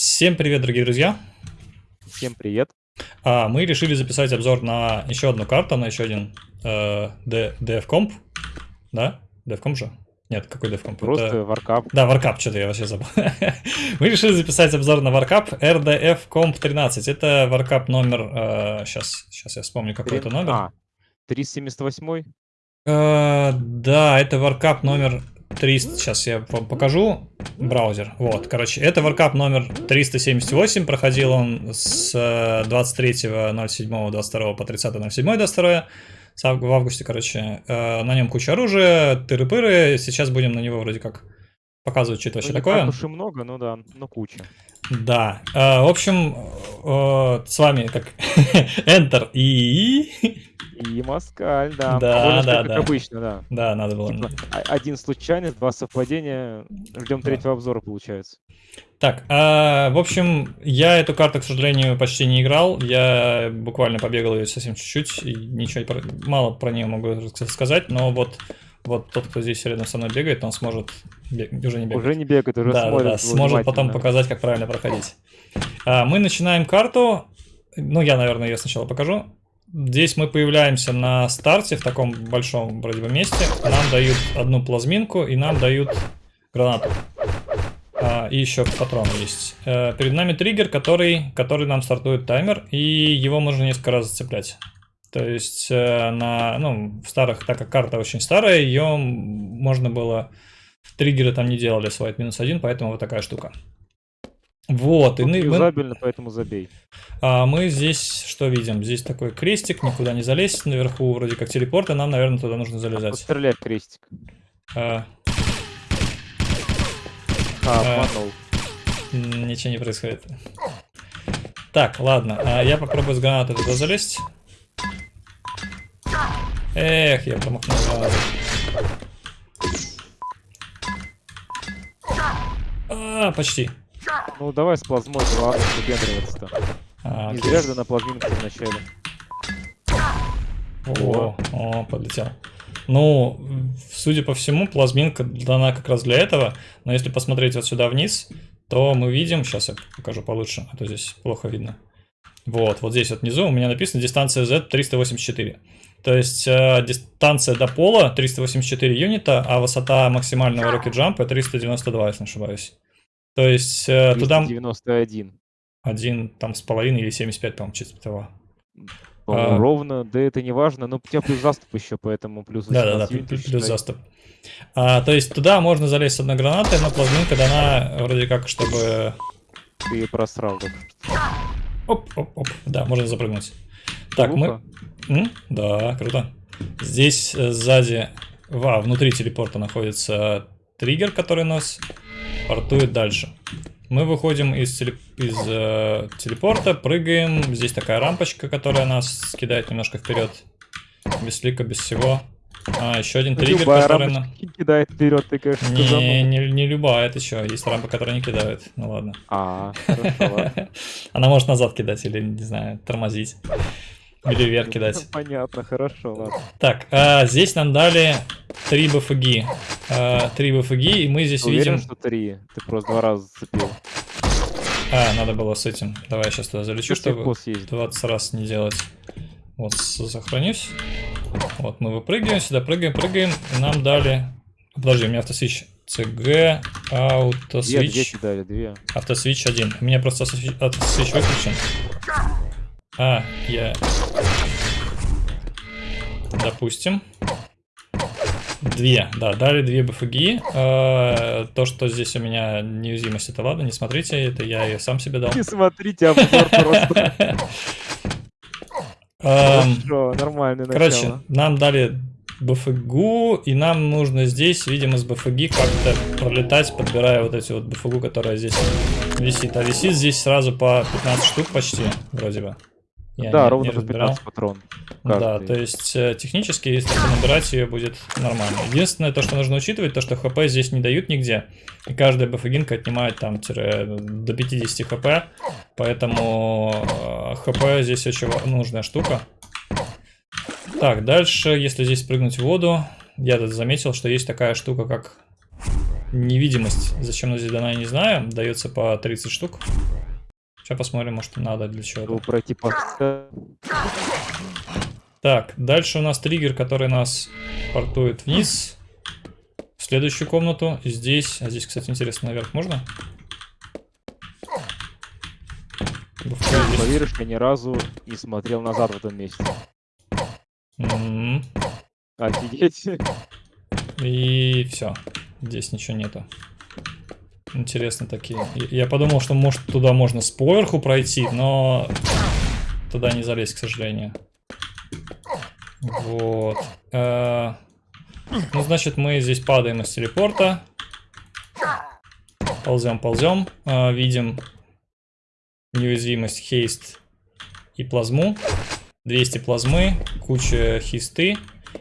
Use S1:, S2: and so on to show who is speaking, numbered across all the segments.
S1: Всем привет, дорогие друзья!
S2: Всем привет!
S1: А, мы решили записать обзор на еще одну карту, на еще один э, DFComp. Да? DFComp же? Нет, какой DFComp?
S2: Просто Это... Warcap.
S1: Да, Warcap, что-то я вообще забыл. мы решили записать обзор на Warcap RDF Comp 13. Это Warcap номер... Э, сейчас, сейчас я вспомню, какой 3... это номер. А,
S2: 378?
S1: Э, да, это Warcap номер 300, сейчас я вам покажу браузер. Вот, короче, это Warcap номер 378, проходил он с 23.07.22 по 30.07.22 в августе, короче. Э, на нем куча оружия, тыры-пыры, сейчас будем на него вроде как показывать, что это вообще ну, такое.
S2: Уж и много, ну да, но куча.
S1: Да, э, в общем, э, с вами как Enter и
S2: и Москаль, да.
S1: Да, Больше, да,
S2: как
S1: да.
S2: обычно, да.
S1: Да, надо было. Типа,
S2: один случайный, два совпадения. Ждем третьего обзора, получается.
S1: Так, а, в общем, я эту карту, к сожалению, почти не играл. Я буквально побегал ее совсем чуть-чуть, и ничего про... мало про нее могу сказать, но вот, вот тот, кто здесь рядом со мной бегает, он сможет бег... уже не бегать.
S2: Уже не бегает, уже
S1: да, смотрит. Да, сможет потом показать, как правильно проходить. А, мы начинаем карту. Ну, я, наверное, ее сначала покажу. Здесь мы появляемся на старте в таком большом вроде бы месте. Нам дают одну плазминку и нам дают гранату. А, и еще патрон есть. А, перед нами триггер, который, который нам стартует таймер, и его можно несколько раз зацеплять. То есть э, на, ну, в старых, так как карта очень старая, ее можно было... Триггеры там не делали свайт минус один, поэтому вот такая штука. Вот,
S2: и мы... поэтому забей.
S1: А мы здесь что видим? Здесь такой крестик, никуда не залезть, наверху вроде как телепорт, и нам, наверное, туда нужно залезать.
S2: Стрелять крестик.
S1: А,
S2: а, обманул.
S1: Ничего не происходит. Так, ладно, а я попробую с гранаты туда залезть. Эх, я промахнул А, почти.
S2: Ну давай с плазмой, ладно, выпендриваться-то. А, Не зря же на плазминке вначале.
S1: О, о, подлетел. Ну, судя по всему, плазминка дана как раз для этого. Но если посмотреть вот сюда вниз, то мы видим... Сейчас я покажу получше, а то здесь плохо видно. Вот, вот здесь вот внизу у меня написано дистанция Z 384. То есть э, дистанция до пола 384 юнита, а высота максимального rocket jump 392, если не ошибаюсь. То есть э,
S2: 391.
S1: туда... Один там с половиной или 75, по-моему, чисто того.
S2: А... Ровно, да это не важно, но у тебя плюс заступ еще, поэтому плюс
S1: Да-да-да, плюс, плюс заступ. А, то есть туда можно залезть с одной гранатой, но плазминка дана вроде как, чтобы...
S2: Ты просрал
S1: Оп-оп-оп, да, можно запрыгнуть. Так, мы... М? Да, круто. Здесь э, сзади, а, внутри телепорта находится триггер, который нас портует дальше. Мы выходим из, телеп... из э, телепорта, прыгаем. Здесь такая рампочка, которая нас кидает немножко вперед. Без лика, без всего. А, еще один триггер,
S2: любая который... на... кидает вперед, ты, конечно,
S1: не, не, не любая, это еще. Есть рампа, которая не кидает. Ну ладно.
S2: А, хорошо,
S1: Она может назад кидать или, не знаю, тормозить. Или вверх кидать.
S2: Понятно, хорошо, ладно.
S1: Так, а, здесь нам дали три БФГ. А, три БФГ, и мы здесь
S2: Ты
S1: видим...
S2: Уверен, что три? Ты просто два раза зацепил.
S1: А, надо было с этим. Давай я сейчас туда залечу, чтобы 20 раз не делать. Вот, сохранюсь. Вот, мы выпрыгиваем, сюда прыгаем, прыгаем. И нам дали... Подожди, у меня автосвич CG, автосвич...
S2: Две, две дали, две.
S1: Автосвич один. У меня просто автосвич выключен. А, я... Допустим. Две, да, дали две БФГ. Э, то, что здесь у меня неуязвимость, это ладно, не смотрите, это я ее сам себе дал.
S2: Не смотрите, обзор просто. Хорошо, нормально
S1: Короче, нам дали БФГу, и нам нужно здесь, видимо, с БФГ как-то пролетать, подбирая вот эти вот БФГу, которая здесь висит. А висит здесь сразу по 15 штук почти, вроде бы.
S2: Я да, не, ровно не по 15 патрон.
S1: Каждый. Да, то есть э, технически, если набирать ее, будет нормально. Единственное, то, что нужно учитывать, то, что хп здесь не дают нигде. И каждая бфгинка отнимает там тире, до 50 хп. Поэтому э, хп здесь очень нужная штука. Так, дальше, если здесь прыгнуть в воду, я тут заметил, что есть такая штука, как невидимость. Зачем она здесь дана, я не знаю. Дается по 30 штук. Сейчас посмотрим, может надо для чего-то.
S2: Пройти по...
S1: Так, дальше у нас триггер, который нас портует вниз. В следующую комнату. Здесь, а здесь, кстати, интересно, наверх можно?
S2: Поверишь, я ни разу не смотрел назад в этом месте.
S1: Mm -hmm.
S2: Офигеть.
S1: И все. Здесь ничего нету. Интересно такие. Я подумал, что может туда можно с поверху пройти, но туда не залезть, к сожалению. Вот. Э, ну, значит, мы здесь падаем из телепорта. Ползем, ползем. Э, видим неуязвимость, хейст и плазму. 200 плазмы, куча хисты.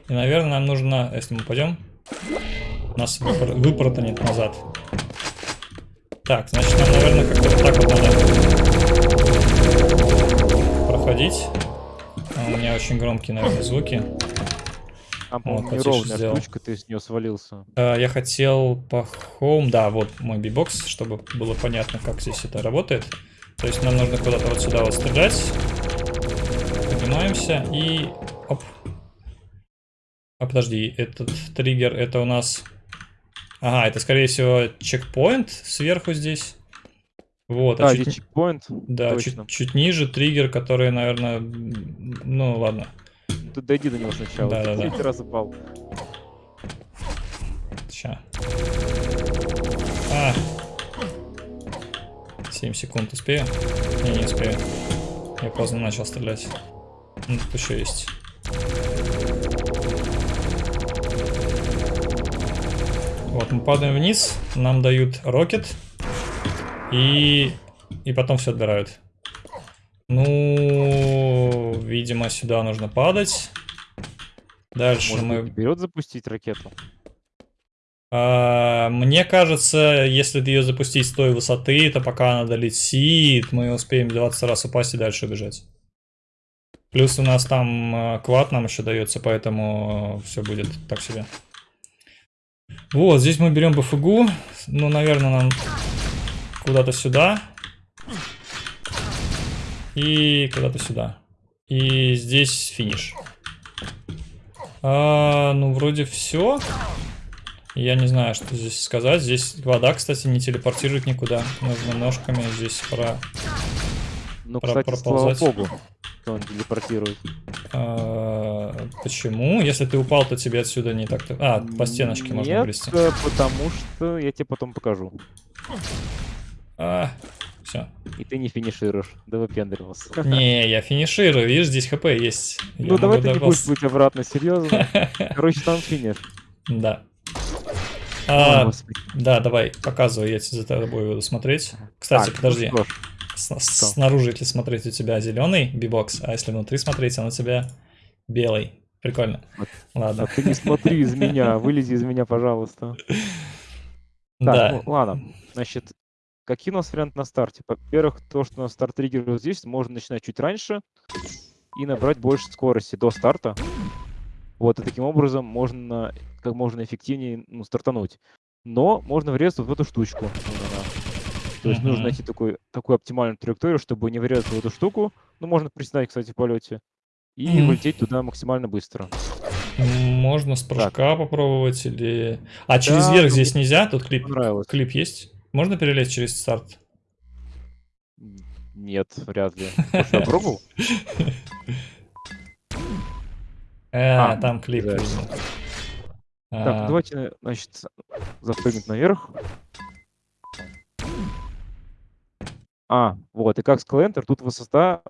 S1: И, наверное, нам нужно, если мы пойдем, нас выпор выпортанет назад. Так, значит, нам, наверное, как-то вот так вот надо проходить. А у меня очень громкие, наверное, звуки.
S2: А, по-моему, неровная штучка, ты с нее свалился.
S1: А, я хотел по home, да, вот мой бибокс, чтобы было понятно, как здесь это работает. То есть нам нужно куда-то вот сюда вот стрелять. Поднимаемся и... Оп. А подожди, этот триггер, это у нас... Ага, это скорее всего чекпоинт сверху здесь. Вот,
S2: а, а чуть... чекпоинт.
S1: Да, чуть, чуть ниже триггер, который, наверное... Ну, ладно.
S2: Тут дойди до него сначала.
S1: Да, да, да.
S2: Третий раз упал.
S1: Ща. А, 7 секунд успею? Не, не успею. Я поздно начал стрелять. Ну, тут еще есть. Мы падаем вниз, нам дают рокет, и, и потом все отбирают. Ну, видимо, сюда нужно падать. Дальше
S2: Может
S1: мы...
S2: вперед запустить ракету?
S1: А, мне кажется, если ее запустить с той высоты, то пока она долетит, мы успеем 20 раз упасть и дальше убежать. Плюс у нас там а, квад нам еще дается, поэтому все будет так себе. Вот, здесь мы берем БФГУ. Ну, наверное, нам куда-то сюда. И куда-то сюда. И здесь финиш. А, ну, вроде все. Я не знаю, что здесь сказать. Здесь вода, кстати, не телепортирует никуда. Нужно ножками здесь про...
S2: Ну, кстати, проползать. слава богу, что он телепортирует.
S1: А, почему? Если ты упал, то тебе отсюда не так-то... А, по стеночке
S2: Нет,
S1: можно брести.
S2: потому что я тебе потом покажу.
S1: А, все.
S2: И ты не финишируешь, да выпендривался.
S1: Не, я финиширую, видишь, здесь хп есть.
S2: Ну я давай ты не будешь быть обратно, серьезно. Короче, там финиш.
S1: Да. А, да, давай, показывай, я за тобой буду смотреть. Кстати, так, подожди. Ну Снаружи, если смотреть, у тебя зеленый бибокс, а если внутри смотреть, он у тебя белый. Прикольно. Вот. Ладно.
S2: А ты не смотри из меня, вылези из меня, пожалуйста. Так, да. ну ладно. Значит, какие у нас варианты на старте? Во-первых, то, что у нас старт триггер здесь, можно начинать чуть раньше и набрать больше скорости до старта. Вот, и таким образом можно как можно эффективнее ну, стартануть. Но можно врезаться в эту штучку. То есть uh-huh. нужно найти такой, такую оптимальную траекторию, чтобы не врезаться в эту штуку. Ну, можно приседать, кстати, в полете. И uh-huh. вылететь туда максимально быстро.
S1: Можно с прыжка так. попробовать или... А через да, верх ну, здесь нельзя? Тут клип, клип есть? Можно перелезть через старт?
S2: Нет, вряд ли. Может, пробовал?
S1: А, там клип.
S2: Так, а... давайте, значит, запрыгнуть наверх. А, вот, и как сказал Enter, тут высота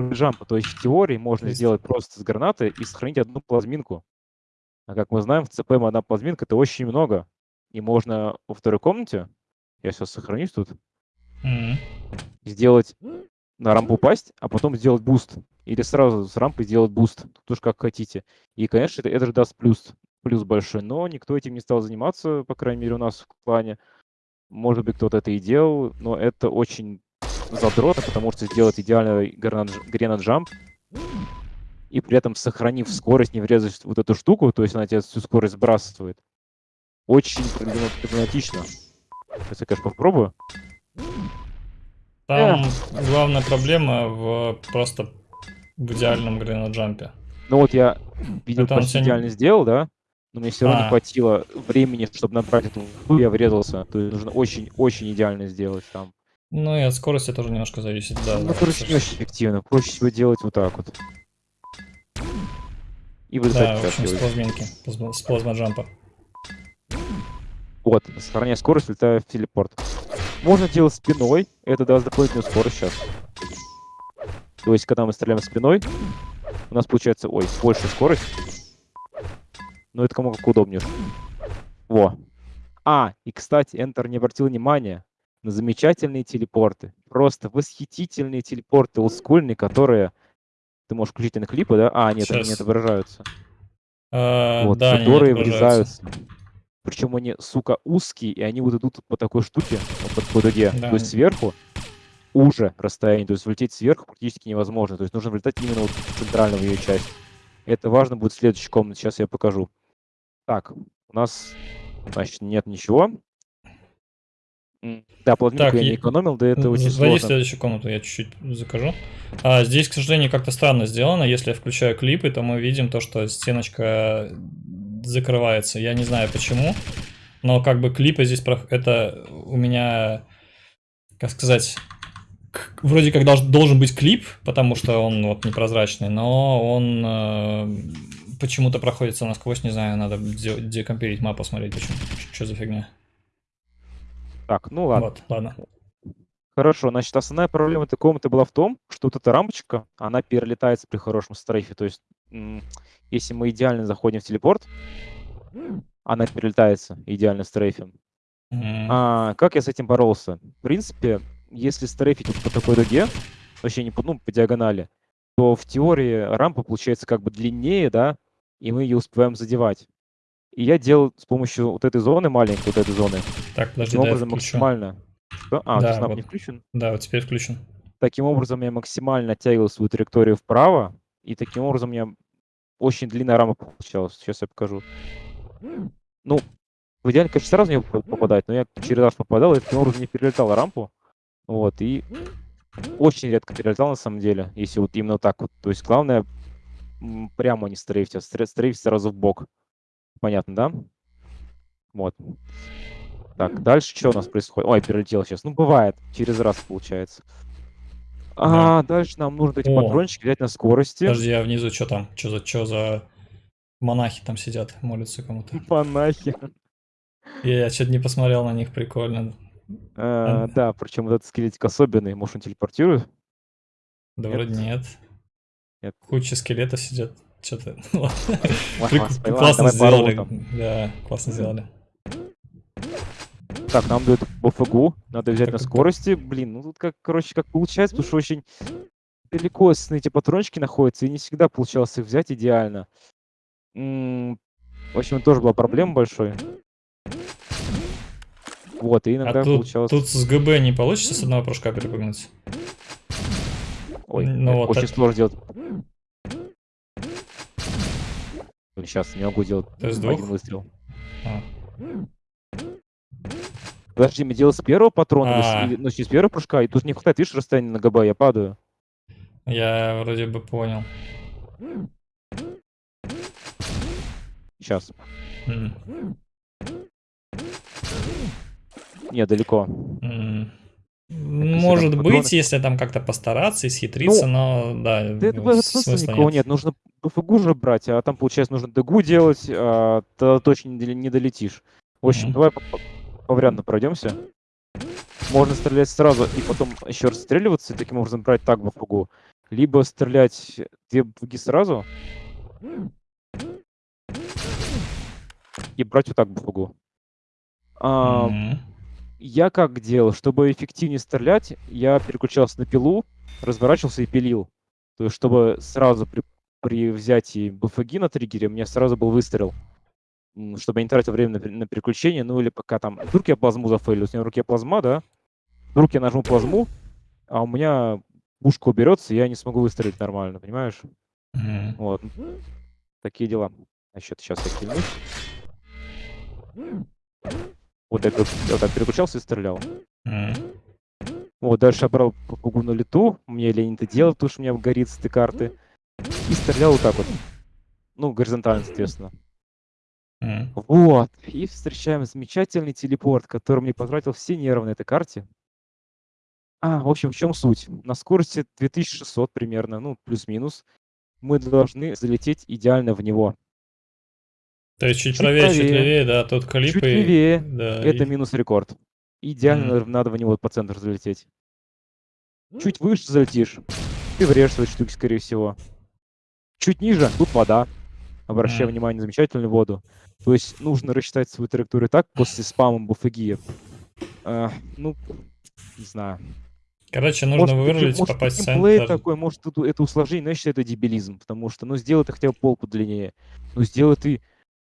S2: jump а, то есть в теории можно есть. сделать просто с гранаты и сохранить одну плазминку. А как мы знаем, в ЦПМ одна плазминка это очень много. И можно во второй комнате, я сейчас сохранюсь тут,
S1: mm-hmm.
S2: сделать на рампу упасть, а потом сделать буст. Или сразу с рампы сделать буст. Тут уж как хотите. И, конечно, это, это же даст плюс плюс большой, но никто этим не стал заниматься, по крайней мере, у нас в плане. Может быть, кто-то это и делал, но это очень задротно, потому что сделать идеальный грена-джамп и при этом сохранив скорость, не врезать вот эту штуку, то есть она тебе всю скорость сбрасывает. очень проблематично. Сейчас я, конечно, попробую.
S1: Там главная проблема в просто в идеальном грейна-джампе.
S2: Ну вот я видел, почти идеально не... сделал, да? Но мне все равно а. не хватило времени, чтобы набрать эту я врезался. То есть нужно очень-очень идеально сделать там.
S1: Ну и от скорости тоже немножко зависит, да.
S2: Ну, короче, не очень эффективно. Проще всего делать вот так вот.
S1: И вылетать Да, в общем, с плазминки, с плазма-джампа.
S2: Вот, сохраняя скорость, летаю в телепорт. Можно делать спиной, это даст дополнительную скорость сейчас. То есть, когда мы стреляем спиной, у нас получается, ой, больше скорость. Но это кому как удобнее. Во. А, и, кстати, Enter не обратил внимания на замечательные телепорты. Просто восхитительные телепорты олдскульные, которые... Ты можешь включить на клипы, да? А, нет, Сейчас. они не отображаются.
S1: А,
S2: вот,
S1: да,
S2: которые врезаются. Причем они, сука, узкие, и они вот идут по такой штуке, вот по дуге. Да. То есть сверху уже расстояние, то есть влететь сверху практически невозможно. То есть нужно влетать именно вот в центральную ее часть. Это важно будет в следующей комнате, сейчас я покажу. Так, у нас, значит, нет ничего. Да, плотненько я не экономил, да это очень сложно.
S1: следующую комнату, я чуть-чуть закажу. А, здесь, к сожалению, как-то странно сделано. Если я включаю клипы, то мы видим то, что стеночка закрывается. Я не знаю почему, но как бы клипы здесь... Это у меня, как сказать, вроде как должен, должен быть клип, потому что он вот непрозрачный, но он э, почему-то проходится насквозь, не знаю, надо декомпилить мапу, посмотреть, почему, что за фигня.
S2: Так, ну ладно.
S1: Вот, ладно.
S2: Хорошо, значит, основная проблема этой комнаты была в том, что вот эта рамочка, она перелетается при хорошем стрейфе, то есть если мы идеально заходим в телепорт, она перелетается идеально стрейфем. Mm-hmm. А, как я с этим боролся? В принципе, если стрейфить вот по такой дуге, вообще не по, ну, по диагонали, то в теории рампа получается как бы длиннее, да, и мы ее успеваем задевать. И я делал с помощью вот этой зоны, маленькой вот этой зоны,
S1: так, подожди, таким да, образом
S2: максимально... Что? А, да, вот. не включен?
S1: Да, вот теперь включен.
S2: Таким образом я максимально оттягивал свою траекторию вправо, и таким образом у меня очень длинная рама получалась. Сейчас я покажу. Ну, в идеале, конечно, сразу не попадать, но я через раз попадал, и таким образом не перелетал рампу. Вот, и очень редко перелетал на самом деле, если вот именно так вот. То есть главное прямо не стрейфить, а стрейфить сразу в бок. Понятно, да? Вот. Так, дальше что у нас происходит? Ой, перелетел сейчас. Ну, бывает, через раз получается. А, дальше нам нужно эти О. патрончики взять на скорости.
S1: Подожди, а внизу что там? Что за, что за монахи там сидят, молятся кому-то?
S2: Монахи.
S1: Я, я что-то не посмотрел на них, прикольно.
S2: А, да, причем этот скелетик особенный. Может, он телепортирует?
S1: Да нет? вроде нет.
S2: Нет.
S1: Куча скелетов сидят. Что-то... Классно сделали. Да, классно сделали.
S2: Так, нам дают БФГУ. Надо взять на скорости. Блин, ну тут как, короче, как получается, потому что очень далеко эти патрончики находятся, и не всегда получалось их взять идеально. в общем, тоже была проблема большой. Вот, и иногда
S1: а тут,
S2: получалось...
S1: Тут с ГБ не получится с одного прыжка перепрыгнуть?
S2: Ой, ну, вот очень так... сложно делать. Сейчас не могу делать один выстрел. А. Подожди, мы делаем с первого патрона, а. или, ну, с первого прыжка, и тут не хватает, видишь, расстояние на ГБ, я падаю.
S1: Я вроде бы понял.
S2: Сейчас. Mm. Не, далеко.
S1: Mm. Может быть, патроны... если там как-то постараться и схитриться, ну, но да. Да
S2: это в смысла нет. нет. Нужно БФГУ же брать, а там, получается, нужно ДГУ делать, а то точно не долетишь. В общем, mm-hmm. давай повариантно пройдемся. Можно стрелять сразу и потом еще расстреливаться, и таким образом брать так БФГУ. Либо стрелять две БФГи сразу и брать вот так БФГУ. А, mm-hmm. Я как делал, чтобы эффективнее стрелять, я переключался на пилу, разворачивался и пилил. То есть, чтобы сразу при, при взятии БФГ на триггере у меня сразу был выстрел чтобы я не тратил время на, на переключение, ну или пока там... Вдруг я плазму зафейлю, у меня в руке плазма, да? Вдруг я нажму плазму, а у меня пушка уберется, и я не смогу выстрелить нормально, понимаешь?
S1: Mm-hmm.
S2: Вот. Такие дела. Значит, сейчас я кильнусь. Вот так, вот так переключался и стрелял. Mm. Вот, дальше я брал попугу на лету. Мне лень это делать, потому что у меня горит с этой карты. И стрелял вот так вот. Ну, горизонтально, соответственно. Mm. Вот. И встречаем замечательный телепорт, который мне потратил все нервы на этой карте. А, в общем, в чем суть? На скорости 2600 примерно, ну, плюс-минус, мы должны залететь идеально в него.
S1: То есть чуть, чуть правее, правее, чуть левее, да, тут клип
S2: Чуть и... левее, да, это и... минус рекорд. Идеально mm. надо в него по центру залететь. Чуть выше залетишь, ты врежешься в штуки, скорее всего. Чуть ниже, тут вода. Обращай mm. внимание на замечательную воду. То есть нужно рассчитать свою траекторию так после спама буфагиев. А, ну, не знаю.
S1: Короче, нужно может, вырулить, может, попасть в центр.
S2: такой, может, это, это усложнение, но я считаю, это дебилизм, потому что, ну, сделай ты хотя бы пол подлиннее. Ну, сделай ты,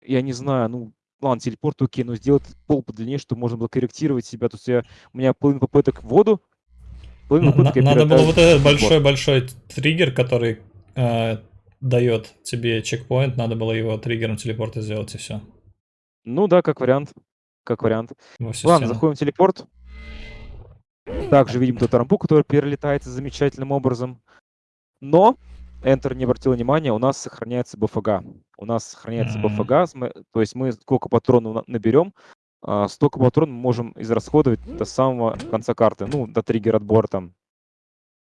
S2: я не знаю, ну, ладно, телепорт окей, но сделай пол подлиннее, чтобы можно было корректировать себя. То есть я, у меня половина попыток в воду,
S1: половина попыток Надо было вот этот большой-большой триггер, который э, дает тебе чекпоинт, надо было его триггером телепорта сделать, и все.
S2: Ну да, как вариант. Как вариант. Ладно, заходим в телепорт. Также видим тот рампу, который перелетается замечательным образом. Но Enter не обратил внимания, у нас сохраняется БФГ. У нас сохраняется mm-hmm. БФГ, то есть мы сколько патронов наберем, а, столько патронов мы можем израсходовать до самого конца карты, ну, до триггера отбора там.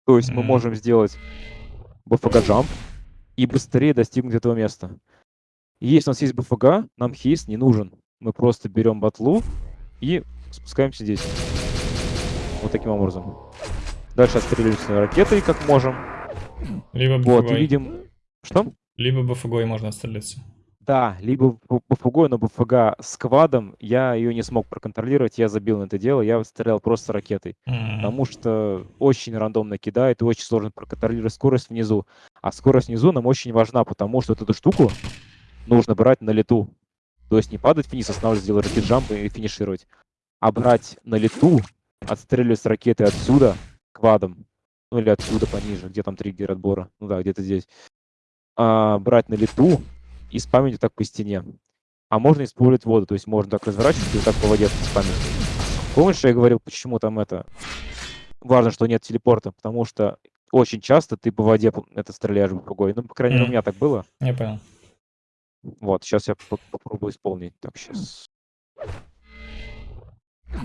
S2: То есть mm-hmm. мы можем сделать БФГ джамп и быстрее достигнуть этого места. И если у нас есть БФГ, нам хейст не нужен. Мы просто берем батлу и спускаемся здесь. Вот таким образом. Дальше отстреливаемся ракетой, как можем.
S1: Либо
S2: Вот, видим... Что?
S1: Либо БФГой можно отстрелиться.
S2: Да, либо БФГой, но БФГ с квадом я ее не смог проконтролировать, я забил на это дело, я стрелял просто ракетой. Mm-hmm. Потому что очень рандомно кидает и очень сложно проконтролировать скорость внизу. А скорость внизу нам очень важна, потому что вот эту штуку нужно брать на лету. То есть не падать вниз, останавливаться, сделать ракет-джамп и финишировать. А брать на лету отстреливать с ракеты отсюда квадом, ну или отсюда пониже, где там триггер отбора, ну да, где-то здесь, а, брать на лету и спамить так по стене. А можно использовать воду, то есть можно так разворачивать и так по воде спамить. Помнишь, я говорил, почему там это... Важно, что нет телепорта, потому что очень часто ты по воде это стреляешь в другой. Ну, по крайней мере, mm. у меня так было.
S1: Я понял.
S2: Вот, сейчас я попробую исполнить. Так, сейчас.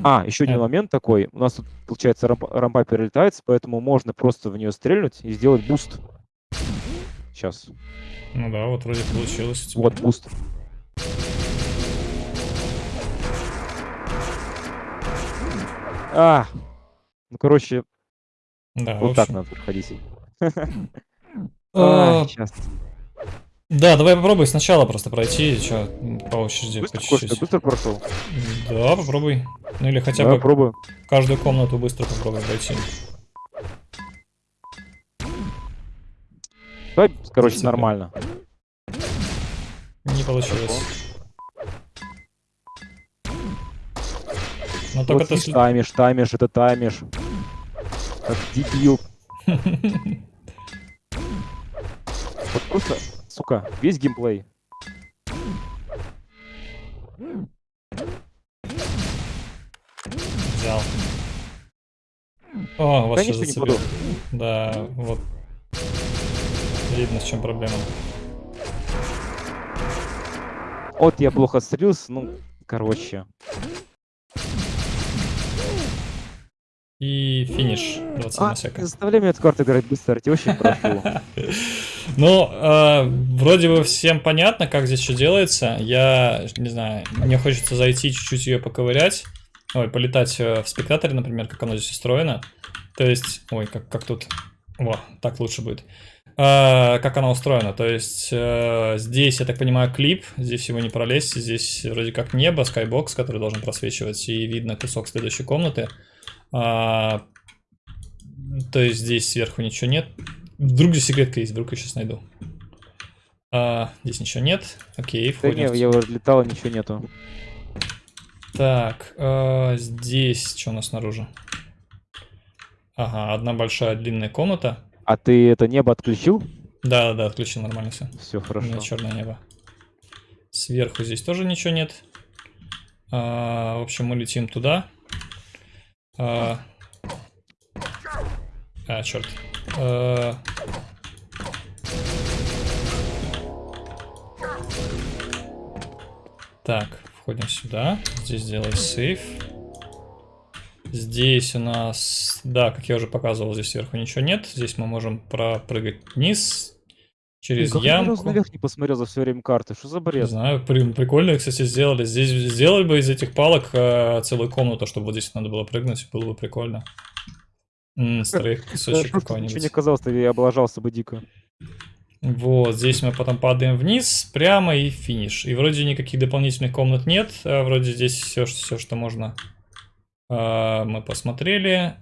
S2: А, еще один момент такой. У нас тут, получается, рампа, рампа перелетается, поэтому можно просто в нее стрельнуть и сделать буст. Сейчас.
S1: Ну да, вот вроде получилось.
S2: Вот буст. А, ну короче, да, вот так надо проходить.
S1: Сейчас. Да, давай попробуй сначала просто пройти, что по очереди
S2: быстро, по чуть-чуть. быстро прошел?
S1: Да, попробуй. Ну или хотя да, бы попробую. каждую комнату быстро попробуй пройти.
S2: Давай, короче, нормально.
S1: Не получилось. Но только
S2: вот ты... Таймишь, таймишь, это таймишь. Как дебил. Вот просто сука, весь геймплей.
S1: Взял. О, вас Конечно, не буду. Да, вот. Видно, в чем проблема.
S2: Вот я плохо стрелился, ну, короче.
S1: И финиш 20 а,
S2: на заставляй меня эту карту играть быстро, я тебя очень прошу.
S1: Ну, э, вроде бы всем понятно, как здесь что делается. Я, не знаю, мне хочется зайти чуть-чуть ее поковырять. Ой, полетать э, в спектаторе, например, как оно здесь устроено. То есть, ой, как, как тут... Во, так лучше будет. Э, как оно устроено. То есть, э, здесь, я так понимаю, клип. Здесь его не пролезть. Здесь вроде как небо, скайбокс, который должен просвечивать. И видно кусок следующей комнаты. А, то есть здесь сверху ничего нет. Вдруг здесь секретка есть, вдруг я сейчас найду. А, здесь ничего нет. Окей,
S2: входим. Да не, я уже летал, ничего нету.
S1: Так, а, здесь что у нас снаружи? Ага, одна большая длинная комната.
S2: А ты это небо отключил?
S1: Да, да, отключил нормально все.
S2: Все хорошо. У меня
S1: черное небо. Сверху здесь тоже ничего нет. А, в общем, мы летим туда. А, а черт. А, так, входим сюда. Здесь делаем сейф. Здесь у нас, да, как я уже показывал, здесь сверху ничего нет. Здесь мы можем пропрыгать вниз через
S2: Как
S1: ямку.
S2: я наверх не посмотрел за все время карты? Что за
S1: Не
S2: бред?
S1: знаю, при- прикольно, кстати, сделали. Здесь сделали бы из этих палок э, целую комнату, чтобы вот здесь надо было прыгнуть, было бы прикольно. М, кусочек
S2: что ничего не
S1: какой-нибудь.
S2: оказалось, я облажался бы дико.
S1: Вот, здесь мы потом падаем вниз, прямо и финиш. И вроде никаких дополнительных комнат нет. а Вроде здесь все, все что можно. А, Мы посмотрели.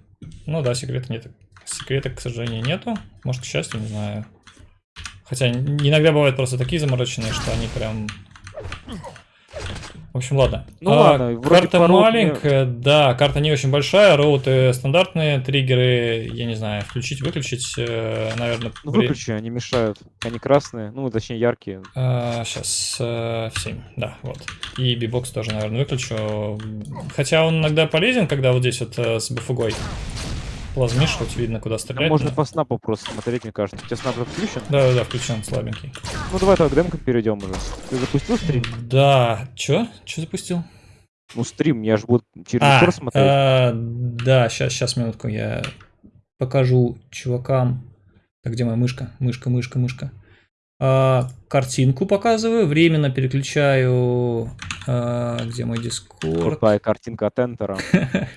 S1: Ну да, секрета нет. Секрета, к сожалению, нету. Может, к счастью, не знаю. Хотя н- иногда бывают просто такие замороченные, что они прям... В общем, ладно.
S2: Ну
S1: А,
S2: ладно, вроде
S1: карта
S2: по роуту
S1: маленькая, да, карта не очень большая, роуты стандартные, триггеры, я не знаю, включить, выключить, наверное,
S2: Ну выключи, они мешают. Они красные, ну точнее яркие.
S1: сейчас в 7, да, вот. И бибокс тоже, наверное, выключу. Хотя он иногда полезен, когда вот здесь вот э, с бафугой плазмишь, хоть видно, куда стрелять.
S2: можно
S1: но-
S2: по снапу просто смотреть, мне кажется. У тебя снап включен?
S1: Да, да, да, включен, слабенький.
S2: Ну давай так, к демкам перейдем уже. Ты запустил стрим?
S1: Да, чё? Чё запустил?
S2: Ну стрим, я же буду через
S1: А,
S2: монитор смотреть.
S1: э, да, сейчас, сейчас, минутку, я покажу чувакам. Так, где моя мышка? Мышка, мышка, мышка. А, картинку показываю, временно переключаю. а, где мой дискорд?
S2: Крутая картинка от Энтера.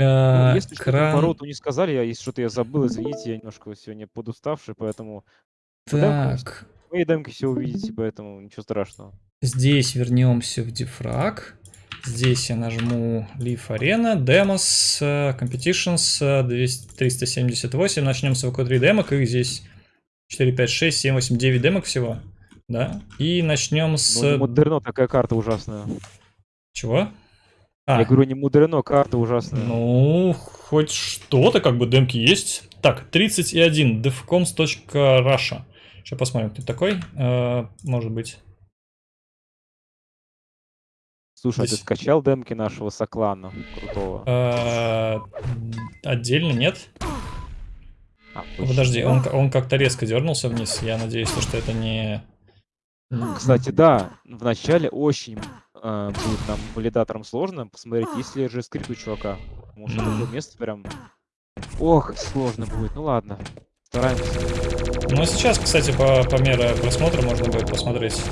S1: А,
S2: Ну, если что-то
S1: кран.
S2: по роту не сказали, я, если что-то я забыл, извините, я немножко сегодня подуставший, поэтому
S1: Так,
S2: в моей демке все увидите, поэтому ничего страшного.
S1: здесь вернемся в дифраг. Здесь я нажму Leaf Arena, Demos, э, Competitions, э, 200 378. Начнем с ВК3 демок. Их здесь 4, 5, 6, 7, 8, 9 демок всего. Да. И начнем с...
S2: Ну, мудрено, такая карта ужасная.
S1: Чего? А,
S2: Я говорю, не мудрено, карта ужасная.
S1: ну, хоть что-то, как бы демки есть. Так, 31, defcoms.russia. Сейчас посмотрим, кто такой. Э, может быть.
S2: Слушай, а ты
S1: здесь-
S2: скачал демки нашего Соклана крутого?
S1: Э, Отдельно нет?
S2: А, точно.
S1: Подожди, он, он как-то резко дернулся вниз. Я надеюсь, что это не...
S2: Кстати, да, в начале очень э, будет нам валидатором сложно посмотреть, есть ли же скрипт у чувака. Потому что такое место прям... Ох, сложно будет. Ну ладно, стараемся.
S1: Ну, сейчас, кстати, по, по мере просмотра можно будет посмотреть.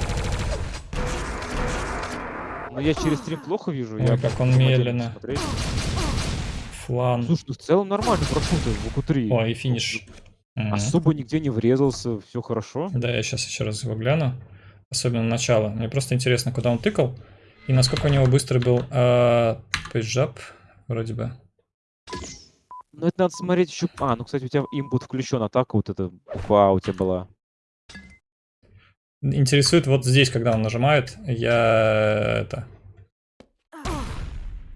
S2: Но я через стрим плохо вижу.
S1: Ой,
S2: я
S1: как он медленно. Флан.
S2: Слушай, ну в целом нормально прошел ты в VQ3.
S1: О, и финиш. Мгм.
S2: Особо нигде не врезался, все хорошо.
S1: Да, я сейчас еще раз его гляну. Особенно начало. Мне просто интересно, куда он тыкал. И насколько у него быстрый был а, page up, вроде бы.
S2: Но это надо смотреть еще... А, ну, кстати, у тебя input включен, атака вот эта буква А у тебя была.
S1: Интересует вот здесь, когда он нажимает, я это...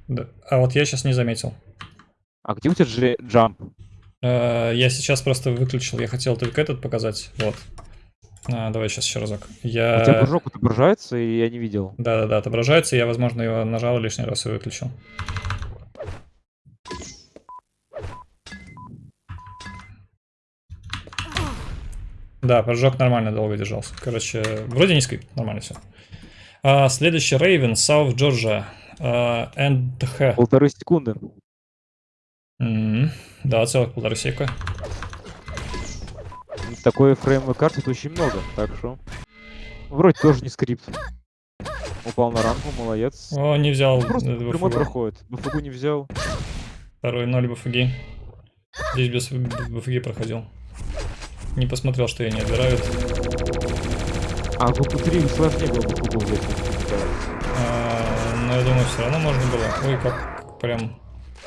S1: Да. А вот я сейчас не заметил.
S2: А где у тебя джамп?
S1: Э, Я сейчас просто выключил, я хотел только этот показать. Вот. А, давай сейчас еще разок.
S2: У тебя
S1: Я...
S2: прыжок отображается, и я не видел.
S1: Да-да-да, отображается, я, возможно, его нажал лишний раз и выключил. Да, прыжок нормально долго держался. Короче, вроде не скрипт, нормально все. А, следующий Raven, South Georgia. А, NDH.
S2: Полторы секунды.
S1: М, Да, целых полторы сека.
S2: Такой фреймовой карты это очень много, так что... Вроде тоже не скрипт. Упал на ранку, молодец.
S1: О, не взял
S2: Просто
S1: э,
S2: прямой
S1: BFG.
S2: проходит. БФГу не взял.
S1: Второй 0 БФГ. Здесь без БФГ проходил. Не посмотрел, что я не отбираю.
S2: А в БФ3 сложнее было БФГу взять.
S1: А, но я думаю, все равно можно было. Ой, как прям...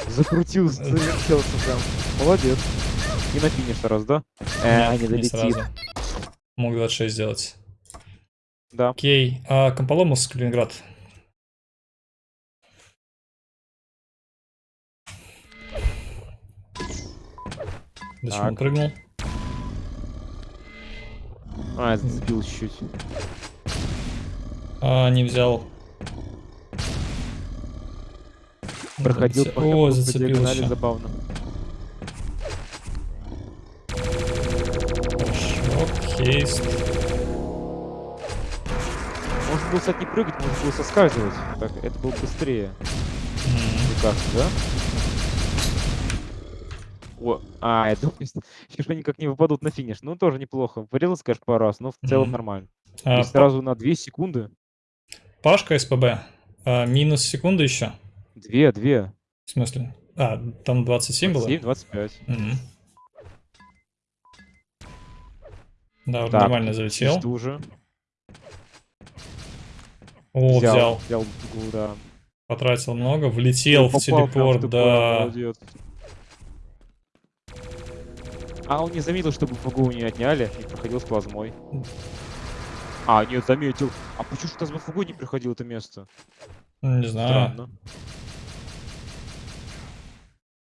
S2: Закрутился, прям. Молодец. И на финиш раз, да? Э,
S1: нет,
S2: не долетит.
S1: сразу. Мог 26 сделать.
S2: Да.
S1: Окей. А, Комполомус, Калининград. Зачем он прыгнул?
S2: А, сбил чуть-чуть.
S1: А, не взял
S2: проходил
S1: О, зацепился.
S2: забавно.
S1: Хейст.
S2: Можно было, кстати, не прыгать, можно было соскальзывать. Так, это было быстрее. Мне кажется, да? О, а, я думаю, что они как не выпадут на финиш. Ну, тоже неплохо. Вырезался, конечно, пару раз, но в целом
S1: Мгм.
S2: нормально.
S1: А,
S2: И сразу на 2 секунды.
S1: Пашка СПБ. А, минус секунда еще.
S2: 2, 2.
S1: В смысле? А, там 27 было?
S2: 7, 25.
S1: Мгм. Да, вот
S2: Так,
S1: нормально залетел.
S2: Жду уже.
S1: О, взял.
S2: Взял дугу, да.
S1: Потратил много, влетел в
S2: Попал прям
S1: телепорт, да.
S2: молодец. А он не заметил, чтобы ФГУ не отняли и проходил с плазмой. А, нет, заметил. А почему же у нас в ФГУ не приходил это место?
S1: Не знаю.
S2: Странно.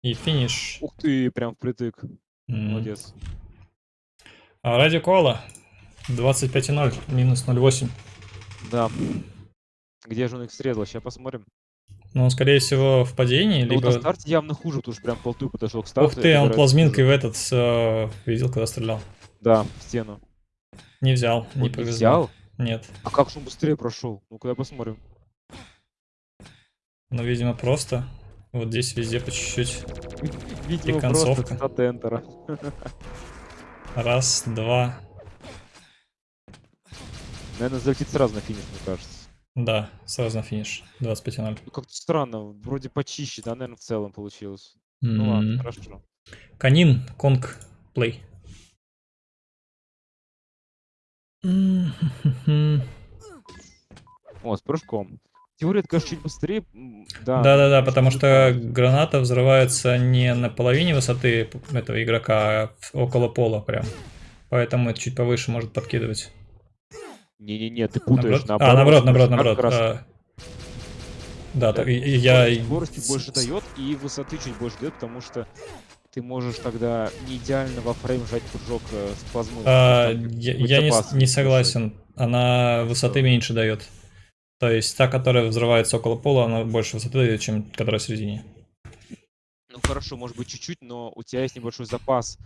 S1: И финиш.
S2: Ух ты, прям впритык.
S1: М.
S2: Молодец.
S1: А, Радио Кола. 25,0, минус 0,8.
S2: Да. Где же он их срезал? Сейчас посмотрим.
S1: Ну, он, скорее всего, в падении,
S2: Ну, вот на
S1: либо...
S2: старте явно хуже, потому что прям полту подошел к старту.
S1: Ух ты, он плазминкой в этот э, видел, когда стрелял.
S2: Да, в стену.
S1: Не взял, не
S2: Он не
S1: повезло.
S2: взял?
S1: Нет.
S2: А как же он быстрее прошел? Ну-ка, я посмотрим.
S1: Ну, видимо, просто. Вот здесь везде по чуть-чуть.
S2: Видимо,
S1: концовка.
S2: просто.
S1: Раз, два.
S2: Наверное, залетит сразу на финиш, мне кажется.
S1: Да, сразу на финиш. 25,0.
S2: Ну, как-то странно, вроде почище, да, наверное, в целом получилось. Ну ладно,
S1: М.
S2: хорошо.
S1: Канин, Конг, плей.
S2: О, с прыжком. Теория, это, конечно, чуть быстрее. м, Да,
S1: Да-да-да,
S2: чуть
S1: потому что граната взрывается не на половине высоты этого игрока, а около пола прям. Поэтому это чуть повыше может подкидывать.
S2: Не-не-не, ты путаешь.
S1: Наоборот? А, наоборот, наоборот, наоборот.
S2: раз
S1: а. Да,
S2: Да,
S1: так, и- и я...
S2: Скорости больше дает и высоты чуть больше дает, потому что ты можешь тогда не идеально во фрейм жать прыжок э, с плазмой.
S1: А, я я не, не согласен. Она высоты меньше дает. То есть та, которая взрывается около пола, она больше высоты дает, чем которая в середине.
S2: Ну хорошо, может быть чуть-чуть, но у тебя есть небольшой запас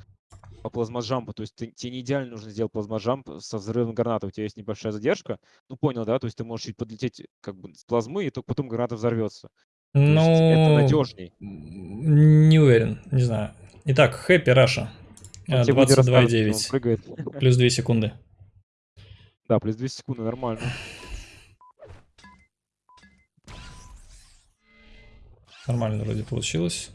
S2: по плазмоджампу, то есть ты, тебе не идеально нужно сделать плазмоджамп со взрывом гранаты, у тебя есть небольшая задержка, ну понял, да, то есть ты можешь чуть подлететь как бы с плазмы, и только потом граната взорвется. Есть это
S1: Ну,
S2: надежней.
S1: не уверен, не знаю. Итак, Хэппи Раша.
S2: Он тебе будет рассказывать, что он
S1: 22,9.
S2: прыгает.
S1: Плюс 2 секунды.
S2: Да, плюс 2 секунды, нормально.
S1: Нормально вроде получилось.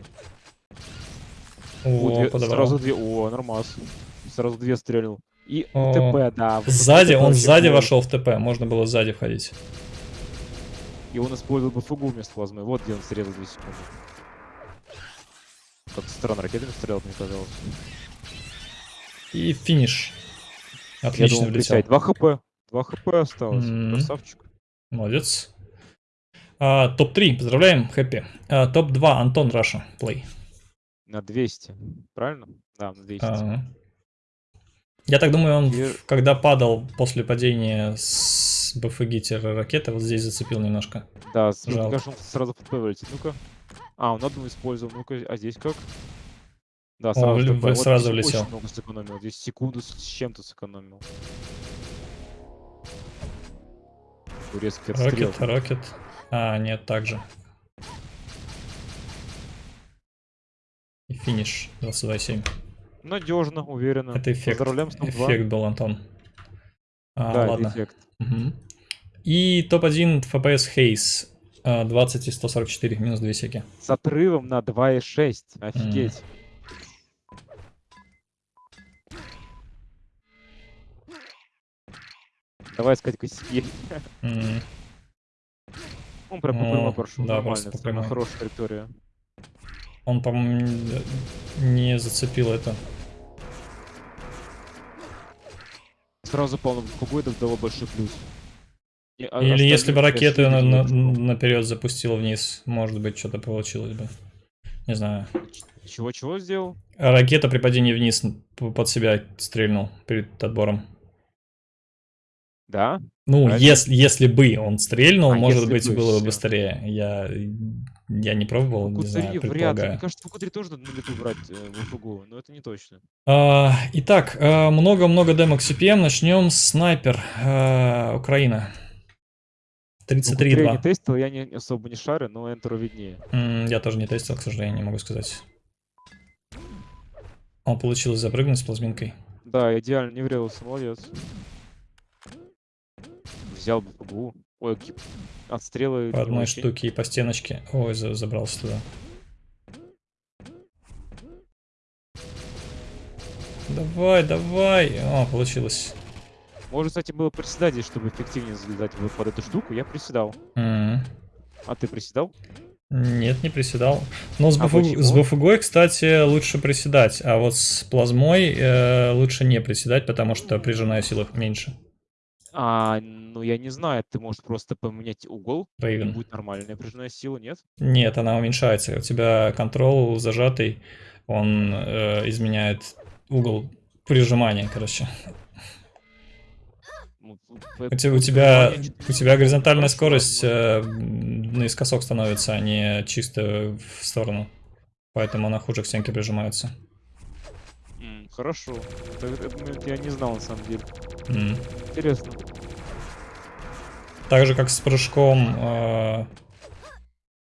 S2: О,
S1: О,
S2: две-
S1: подобрал.
S2: сразу две, о, нормас. Сразу две стрелил. И
S1: О,
S2: ТП, да.
S1: Сзади, он сзади
S2: класс.
S1: вошел в ТП, можно было сзади входить.
S2: И он использовал бы фугу вместо плазмы. Вот где он срезал 2 секунды. Как странно, ракетами стрелял, мне казалось.
S1: И финиш.
S2: Я
S1: Отлично
S2: думал,
S1: влетел.
S2: присядь. 2 хп. 2 хп осталось.
S1: М.
S2: Красавчик.
S1: Молодец. А, топ-3, поздравляем, хэппи. А, топ-2, Антон Раша, плей.
S2: На 200. Правильно? Да, на 200.
S1: Ага. Я так думаю, он,
S2: И-
S1: когда падал после падения с БФГ ракеты, вот здесь зацепил немножко.
S2: Да, мне
S1: жалко.
S2: кажется, он сразу вылетит. Ну-ка. А, он одну использовал. Ну-ка, а здесь как? Да, сразу
S1: в-
S2: ТП.
S1: в- сразу
S2: здесь
S1: влетел.
S2: Очень много сэкономил. Здесь секунду с чем-то сэкономил. Турецкий отстрел.
S1: Рокет, рокет. А, нет, так же. И финиш 22,7.
S2: Надежно, уверенно.
S1: Это эффект.
S2: Поздравляем с топ-2.
S1: Эффект был, Антон. А,
S2: Да,
S1: ладно.
S2: эффект.
S1: Мгм. И топ-1 FPS Haze. а, 20 и 144, минус 2 секи.
S2: С отрывом на 2,6. Офигеть. Давай искать косяки.
S1: М,
S2: Он прям по
S1: Ну,
S2: прямой прошел.
S1: да,
S2: Нормально,
S1: прямой.
S2: хорошая траектория.
S1: Он, по-моему, не зацепил это.
S2: Сразу по какой-то дало большой плюс. И, а,
S1: Или если бы ракеты на- на- наперед запустил вниз, может быть, что-то получилось бы. Не знаю.
S2: Чего-чего сделал?
S1: Ракета при падении вниз под себя стрельнул перед отбором.
S2: Да?
S1: Ну,
S2: А
S1: если, если бы он стрельнул,
S2: А,
S1: может быть,
S2: бы,
S1: было бы быстрее. Я Я не пробовал, не знаю,
S2: вряд ли. Мне кажется, 3 тоже надо на лету брать э, в ФГУ, но это не точно.
S1: А, итак, э, много-много демок CPM. Начнем с снайпер э, Украина. 33.2.
S2: Я не тестил, я не, особо не шарю, но Энтеру виднее.
S1: Mm, я тоже не тестил, к сожалению, не могу сказать. Он получилось запрыгнуть с плазминкой.
S2: Да, идеально, не врезался, молодец. Взял бы ФГУ. Ой, отстрелы.
S1: По одной очень. штуке и по стеночке. Ой, забрался туда. Давай, давай. О, получилось.
S2: Может, кстати, было приседать здесь, чтобы эффективнее залезать под эту штуку. Я приседал.
S1: Mm -hmm.
S2: А ты приседал?
S1: Нет, не приседал. Но с, а БФ... с БФГой, кстати, лучше приседать, а вот с плазмой э, лучше не приседать, потому что прижимная сила меньше.
S2: А, ну, я не знаю, ты можешь просто поменять угол,
S1: Raven.
S2: и будет нормальная пружинная сила, нет?
S1: Нет, она уменьшается. У тебя контрол зажатый, он э, изменяет угол прижимания, короче. Ну, у тебя, у тебя, у тебя горизонтальная скорость э, наискосок становится, а не чисто в сторону. Поэтому она хуже к стенке прижимается.
S2: Хорошо. Это, это, я не знал на самом деле.
S1: Mm.
S2: Интересно.
S1: Так же, как с прыжком... Э,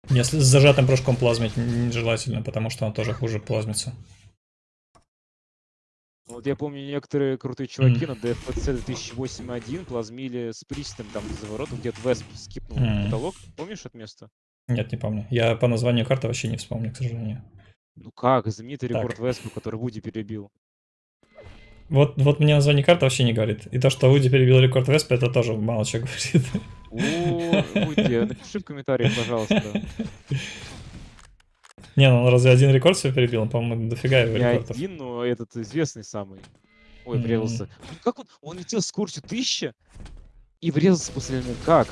S1: если с зажатым прыжком плазмить нежелательно, потому что он тоже хуже плазмится.
S2: Вот я помню, некоторые крутые чуваки mm. на DFPC 2008.1 плазмили с пристом там за воротом, где-то Весп скипнул mm. потолок. Помнишь это место?
S1: Нет, не помню. Я по названию карты вообще не вспомню, к сожалению.
S2: Ну как, знаменитый рекорд Веспа, который Вуди перебил.
S1: Вот, вот мне название карты вообще не говорит. И то, что Уди перебил рекорд Веспа, это тоже мало чего говорит.
S2: О, Уди, напиши в комментариях, пожалуйста.
S1: Не, ну он разве один рекорд себе перебил? Он, по-моему, дофига его
S2: рекордов. Не один, но этот известный самый. Ой, врезался. Как он? Он летел с скоростью 1000 и врезался после этого. Как?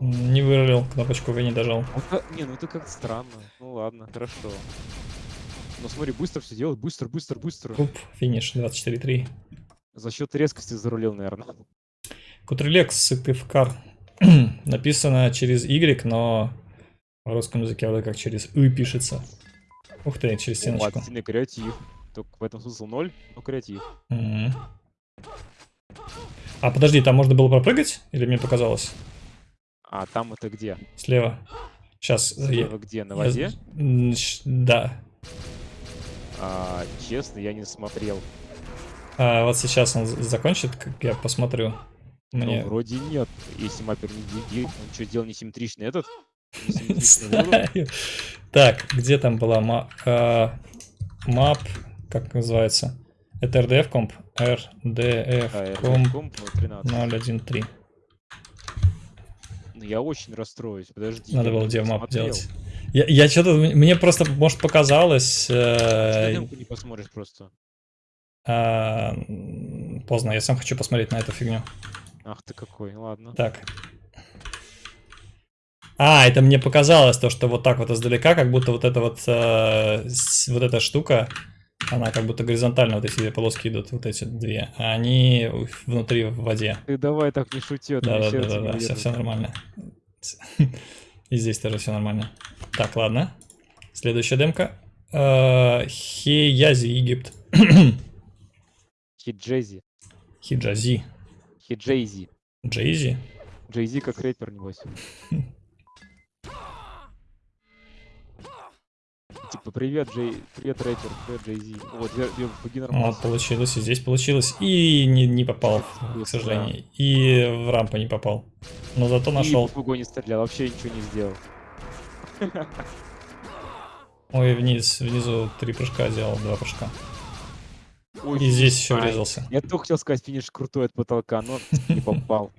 S1: Не вырулил, кнопочку вы не дожал.
S2: не, ну это как-то странно. Ну ладно, хорошо. Но смотри, быстро все делает, быстро, быстро, быстро.
S1: Куп, финиш, 24-3.
S2: За счет резкости зарулил, наверное.
S1: Кутрилекс, Сыктывкар. Написано через Y, но в русском языке вроде как через Y пишется. Ух ты, через стеночку. О,
S2: сильный креатив. Только в этом смысл ноль, но креатив.
S1: -hmm. А подожди, там можно было пропрыгать? Или мне показалось?
S2: А там это где?
S1: Слева. Сейчас.
S2: Слева я... где? На воде?
S1: Я... Да.
S2: А, честно, я не смотрел.
S1: А, вот сейчас он закончит, как я посмотрю.
S2: Ну, Мне... Ну, вроде нет. Если маппер не делит, он что, делал несимметричный этот?
S1: Так, где там была мап? Мап, как называется? Это RDF комп? RDF комп 013.
S2: Ну, я очень расстроюсь, подожди.
S1: Надо было девмап делать. Я, я что-то... Мне просто, может, показалось... Э,
S2: не посмотришь просто.
S1: Э, поздно, я сам хочу посмотреть на эту фигню.
S2: Ах ты какой, ладно.
S1: Так. А, это мне показалось, то, что вот так вот издалека, как будто вот эта вот, э, вот эта штука, она как будто горизонтально, вот эти две полоски идут, вот эти две, а они внутри в воде.
S2: Ты давай так не шути, а
S1: да, да, да, да, да, все, все нормально. И здесь тоже все нормально. Так, ладно. Следующая демка. Э, Хеязи, Египет.
S2: Хиджези.
S1: Хиджази.
S2: Хиджейзи.
S1: Джейзи?
S2: Джейзи как рэпер, небось. Типа, привет, Джей, привет, рэпер, привет, Джейзи. Вот,
S1: я, нормально. получилось, и здесь получилось. И не, не попал, к сожалению. И в рампу не попал. Но зато нашел. И
S2: не стрелял, вообще ничего не сделал.
S1: Ой, вниз, внизу три прыжка сделал, два прыжка. Ой, и здесь еще врезался.
S2: Я только хотел сказать, финиш крутой от потолка, но не попал.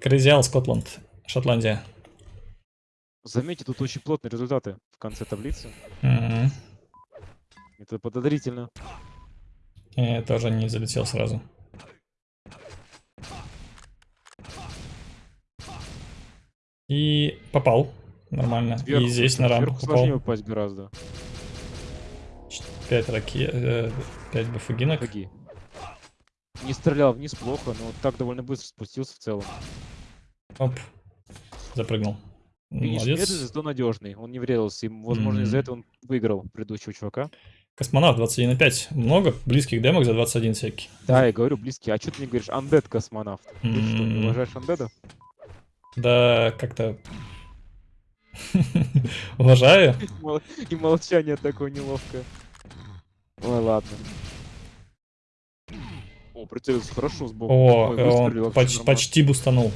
S1: Крейзиал, Скотланд, Шотландия.
S2: Заметьте, тут очень плотные результаты в конце таблицы.
S1: Угу.
S2: Это подозрительно.
S1: Я тоже не залетел сразу. И попал. Нормально.
S2: Сверху,
S1: и здесь на рамку
S2: попал. сложнее упасть гораздо.
S1: 5 ракет, э, 5 бафагинок.
S2: Бафаги. Не стрелял вниз плохо, но так довольно быстро спустился в целом.
S1: Оп. Запрыгнул.
S2: Финиш медленный, зато надежный. Он не врезался. И, возможно, mm-hmm. из-за этого он выиграл предыдущего чувака.
S1: Космонавт 21,5. Много близких демок за 21 всякий.
S2: Да, я говорю близкий. А что ты не говоришь? Андед космонавт. Mm-hmm. Ты что, не уважаешь андеда?
S1: Да, как-то... Уважаю.
S2: И молчание такое неловкое. Ой, ладно. О, прицелился хорошо сбоку.
S1: О, он почти бустанул.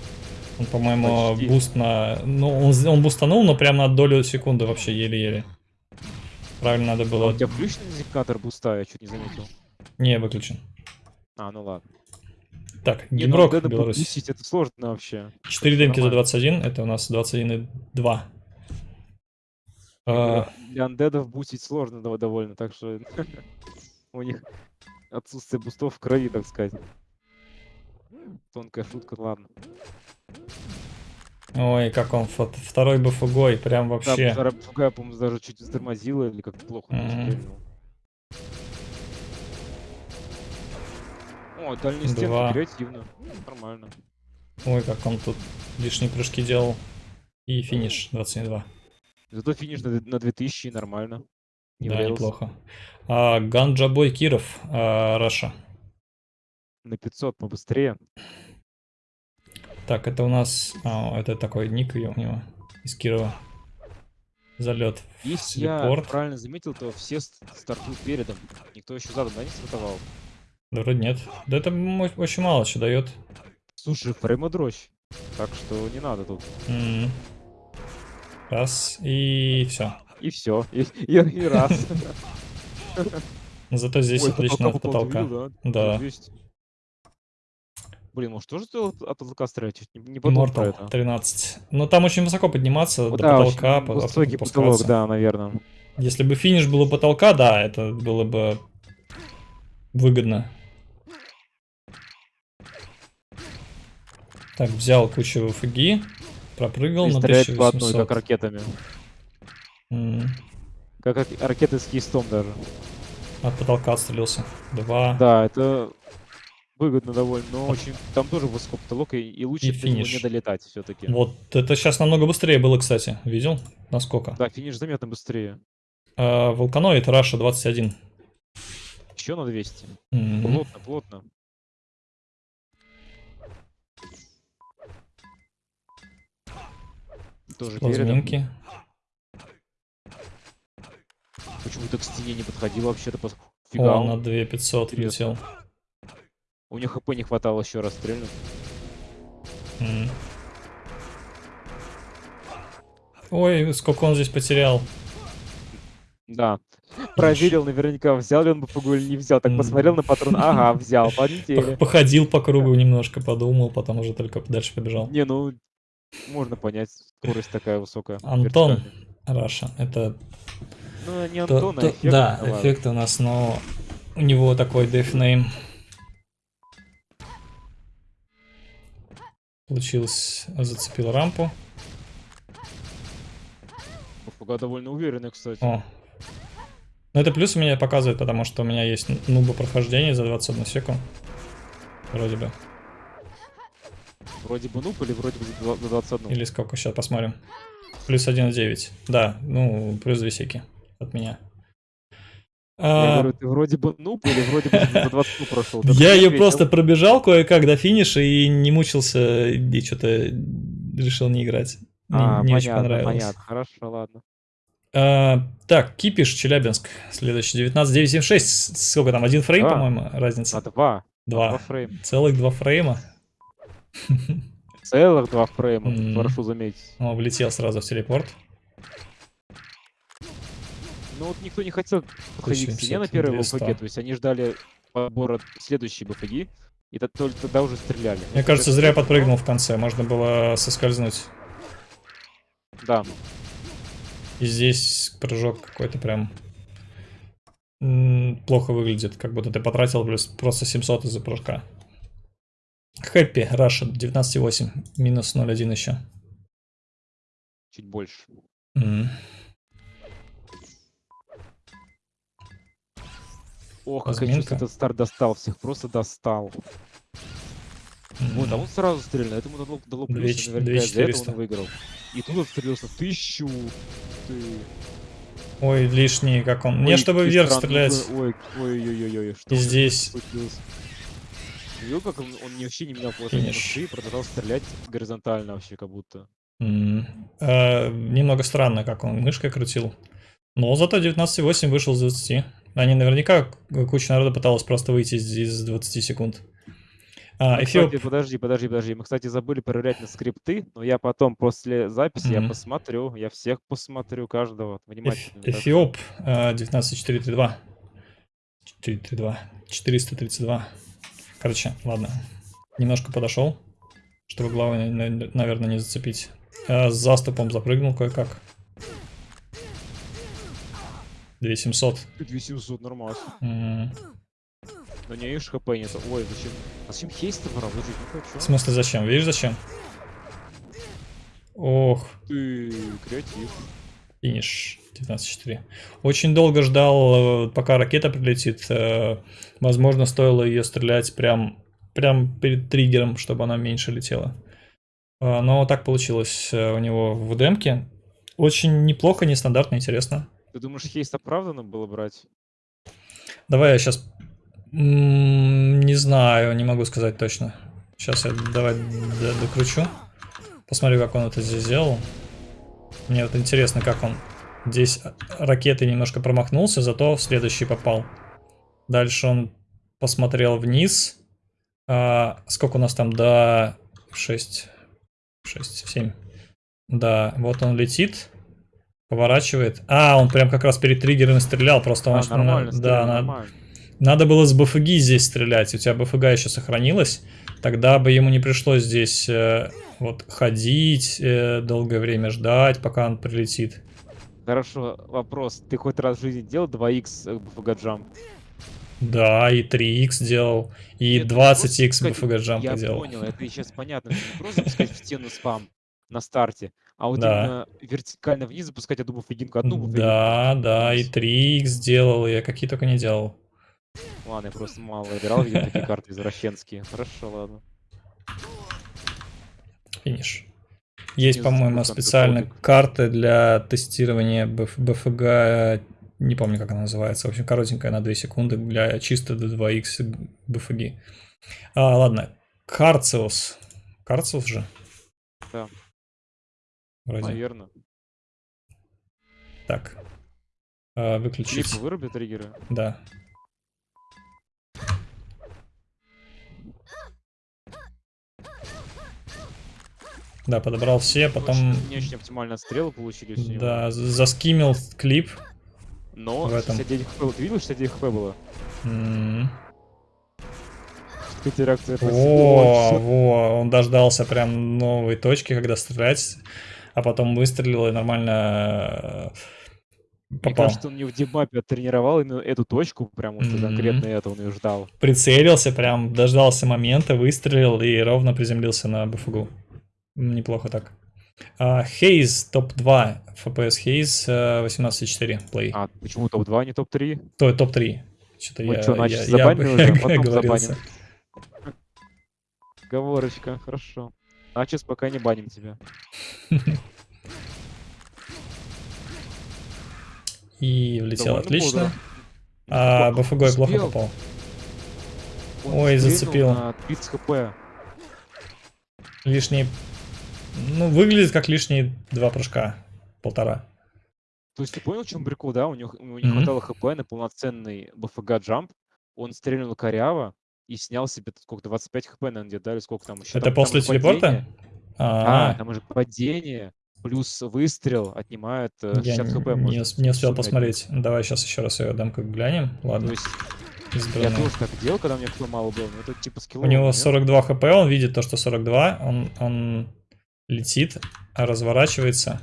S1: Он, по-моему, буст на... Ну, он, он бустанул, но прямо на долю секунды вообще еле-еле. Правильно надо было... А
S2: у тебя включен индикатор буста? Я чуть не заметил.
S1: Не, выключен.
S2: А, ну ладно.
S1: Так, не, Генрок, ну,
S2: Беларусь. Это сложно вообще.
S1: 4 демки за 21, это у нас 21,2.
S2: А... Для андедов бустить сложно довольно, так что у них отсутствие бустов в крови, так сказать. Тонкая шутка, ладно.
S1: Ой, как он второй бы фугой, прям вообще. Да,
S2: вторая фуга, по-моему, даже чуть затормозила или как-то плохо mm -hmm. О, дальний стенки креативно. Нормально.
S1: Ой, как он тут лишние прыжки делал. И финиш 22.
S2: Зато финиш на, на 2000 нормально.
S1: Не да, врезался. неплохо. А, Ганджабой Киров, а, Раша.
S2: На 500 побыстрее.
S1: Так, это у нас... А, это такой ник у него из Кирова. Залет.
S2: Если я правильно заметил, то все стартуют передом. Никто еще задом, да, не стартовал?
S1: Да вроде нет. Да это очень мало что дает.
S2: Слушай, фреймодрочь. Так что не надо тут.
S1: Mm -hmm. Раз, и все.
S2: И все. И, и, и раз.
S1: Зато здесь Ой, отлично от потолка. Видел, да. да.
S2: Блин, может тоже от, от потолка стрелять? Не, не
S1: про это. 13. Но там очень высоко подниматься до
S2: да,
S1: потолка.
S2: Очень высокий потолок, да, наверное.
S1: Если бы финиш был у потолка, да, это было бы выгодно. Так, взял кучу фуги, пропрыгал на 1800. по одной,
S2: как ракетами. Mm. Как ракеты с кейстом даже.
S1: От потолка отстрелился. Два.
S2: Да, это выгодно довольно, но очень там тоже высоко потолок, и, и лучше и финиш. не долетать все-таки.
S1: Вот это сейчас намного быстрее было, кстати. Видел? Насколько?
S2: Да, финиш заметно быстрее.
S1: А, Волканоид Раша 21.
S2: Еще на 200. Mm -hmm. Плотно, плотно. Тоже
S1: Плазминки.
S2: Почему-то к стене не подходил вообще-то. Фига.
S1: О, на 2500 летел.
S2: У них хп не хватало еще раз стрельнуть. Mm.
S1: Ой, сколько он здесь потерял.
S2: Да. Проверил наверняка, взял ли он БПГУ или не взял. Так mm. посмотрел на патрон, ага, взял, полетели.
S1: Походил по кругу немножко, подумал, потом уже только дальше побежал.
S2: Не, ну, можно понять, скорость такая высокая.
S1: Антон Раша, это...
S2: Ну, не Антон, а эффект.
S1: Да, эффект у нас, но у него такой дефнейм. Получилось, зацепил рампу.
S2: Пока довольно уверенный, кстати.
S1: О. Ну это плюс у меня показывает, потому что у меня есть нуба прохождение за 21 секунд. Вроде бы.
S2: Вроде бы нуб или вроде бы за 21?
S1: Или сколько, сейчас посмотрим. Плюс 1,9. Да, ну, плюс 2 секи от меня.
S2: Я а... говорю, ты вроде бы нуб или вроде бы за 20 прошел?
S1: Я ее просто пробежал кое-как до финиша и не мучился, и что-то решил не играть.
S2: А, не, очень понравилось. Понятно, хорошо, ладно.
S1: А, так, Кипиш, Челябинск, следующий, 19.976, сколько там, один фрейм, по-моему, разница?
S2: А, два.
S1: Два. два фрейма. Целых два фрейма.
S2: Целых два фрейма, прошу заметить.
S1: О, влетел сразу в телепорт.
S2: Ну вот никто не хотел подходить к стене на первой БФГ, то есть они ждали подбора следующей БФГ, и только тогда уже стреляли.
S1: Мне Это кажется, зря подпрыгнул в конце, можно было соскользнуть.
S2: Да.
S1: И здесь прыжок какой-то прям плохо выглядит, как будто ты потратил плюс просто 700 из-за прыжка. Хэппи, Раша, 19,8, минус 0,1 еще.
S2: Чуть больше.
S1: Mm.
S2: Ох, как я этот старт достал всех, просто достал. Вот, а он сразу я думаю, дало, дало плюс, наверняка из-за этого он выиграл. И тут отстрелился тысячу. Ты...
S1: Ой, лишний, как он. Ой, Мне, чтобы вверх стрелять.
S2: Ой, ой, ой, ой, ой,
S1: что И здесь.
S2: Видел, как он, он вообще не менял положение мышцы и продолжал стрелять горизонтально вообще, как будто.
S1: Mm. А, немного странно, как он мышкой крутил. Но зато 19.8 вышел с 20. Они наверняка, куча народа пыталась просто выйти из 20 секунд.
S2: А, ну, кстати, подожди, подожди, подожди. Мы, кстати, забыли проверять на скрипты, но я потом после записи mm-hmm. я посмотрю, я всех посмотрю, каждого внимательно.
S1: Эфиоп 19.432. 432. 432. Короче, ладно. Немножко подошел, чтобы главное, наверное, не зацепить. А, с заступом запрыгнул кое-как. 2700.
S2: 2700, нормально. Mm. Но не видишь хп нет. Ой, зачем? А зачем хейст-то брал? не хочу.
S1: В смысле зачем? Видишь зачем? Ох.
S2: Ты креатив.
S1: Финиш 19.4. Очень долго ждал, э, пока ракета прилетит. Э, возможно, стоило ее стрелять прям, прям перед триггером, чтобы она меньше летела. Э, но так получилось у него в демке. Очень неплохо, нестандартно, интересно.
S2: Ты думаешь, хейст оправданно было брать?
S1: Давай я сейчас не знаю, не могу сказать точно. Сейчас я давай докручу. Посмотрю, как он это здесь сделал. Мне вот интересно, как он здесь ракеты немножко промахнулся, зато в следующий попал. Дальше он посмотрел вниз. А, сколько у нас там? До 6, 6, 7. Да, вот он летит. Поворачивает. А, он прям как раз перед триггером стрелял. Просто он...
S2: А, нормально,
S1: да, нормально. Надо было с БФГ здесь стрелять. У тебя БФГ еще сохранилась. Тогда бы ему не пришлось здесь э, вот ходить, э, долгое время ждать, пока он прилетит.
S2: Хорошо, вопрос. Ты хоть раз в жизни делал 2х БФГ джамп?
S1: Да, и 3х делал, и 20х БФГ джамп
S2: я
S1: делал.
S2: Я понял, это сейчас понятно. Не просто запускать в стену спам на старте, а вот да. именно вертикально вниз запускать одну буфагинку, одну буфагинку.
S1: Да, да, и 3х делал, я какие только не делал.
S2: Ладно, я просто мало играл, видел такие карты извращенские. Хорошо, ладно.
S1: Финиш. Есть, по-моему, специально карты для тестирования БФГ, не помню, как она называется. В общем, коротенькая на 2 секунды для чисто до 2х БФГ. А, ладно, Карциус. Карциус же?
S2: Да.
S1: Вроде.
S2: Наверное.
S1: Так. А, выключить.
S2: Клипы вырубят триггеры?
S1: Да. Да, подобрал все, потом...
S2: Очень, не очень оптимально стрелы получились.
S1: Да, заскимил клип.
S2: Но в этом. 69 хп, ты видел, 69 хп было? Mm -hmm.
S1: О, во, он дождался прям новой точки, когда стрелять, а потом выстрелил и нормально
S2: попал. Мне кажется, он не в дебапе тренировал именно эту точку, прям вот mm -hmm. конкретно это он ее ждал.
S1: Прицелился, прям дождался момента, выстрелил и ровно приземлился на БФГУ. Неплохо так. Хейз топ-2, FPS Хейз 18.4 плей.
S2: А почему топ-2, а не топ-3?
S1: То топ-3.
S2: Что-то я, что, значит, я, я, уже, потом
S1: говорился.
S2: Говорочка, хорошо. Значит, пока не баним тебя.
S1: И влетел отлично. А БФГ плохо попал. Ой, зацепил.
S2: 30 хп.
S1: Лишний ну, выглядит как лишние два прыжка. Полтора.
S2: То есть ты понял, в чем прикол, да? У него, не mm-hmm. хватало хп на полноценный БФГ джамп. Он стрельнул коряво и снял себе сколько 25 хп, наверное, где-то, да, или сколько там еще.
S1: Это там, после там телепорта?
S2: А, там уже падение плюс выстрел отнимает 60 э, хп.
S1: Не, не успел посмотреть. Давай сейчас еще раз ее дам как глянем. Ладно. То есть
S2: Избранный. Я тоже так делал, когда мне хп мало было, но это типа скилл.
S1: У него 42 хп, он видит то, что 42, он, он летит, разворачивается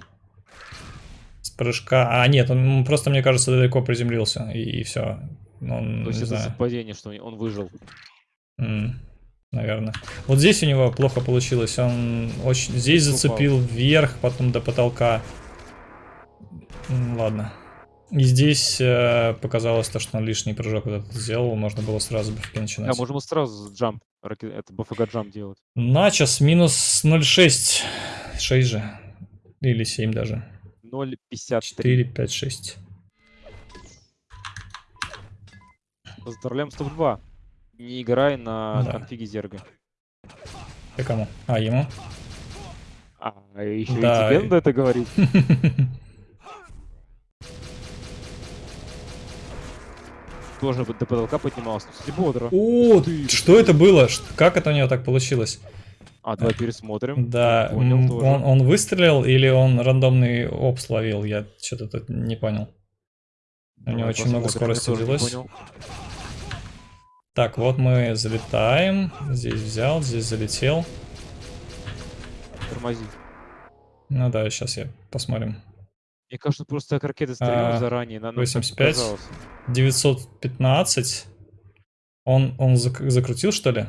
S1: с прыжка. А, нет, он просто, мне кажется, далеко приземлился, и, и все. Он,
S2: То есть это совпадение, что он выжил.
S1: Mm, наверное. Вот здесь у него плохо получилось. Он очень здесь зацепил вверх, потом до потолка. Ладно. И здесь э, показалось то, что он лишний прыжок вот этот сделал, можно было сразу БФГ начинать.
S2: Да, можем сразу джамп, это БФГ джамп делать.
S1: Начос минус 0,6, 6 же. Или 7 даже.
S2: 0,53.
S1: 4, 5, 6.
S2: Поздравляем с топ-2. Не играй на да. конфиге Зерга.
S1: Ты кому? А, ему?
S2: А, еще да. и тебе надо это говорить. Тоже до потолка поднимался. Кстати, бодро.
S1: О, ты, что это было? Как это у него так получилось?
S2: А, давай пересмотрим.
S1: Да, понял, он, он выстрелил или он рандомный оп словил? Я что-то тут не понял. У него очень много скорости взялось. Так, вот мы залетаем. Здесь взял, здесь залетел.
S2: Тормози.
S1: Ну да, сейчас я посмотрим.
S2: Мне кажется, просто как ракеты стреляют а, заранее.
S1: На 85. 915. Он, он зак закрутил, что ли?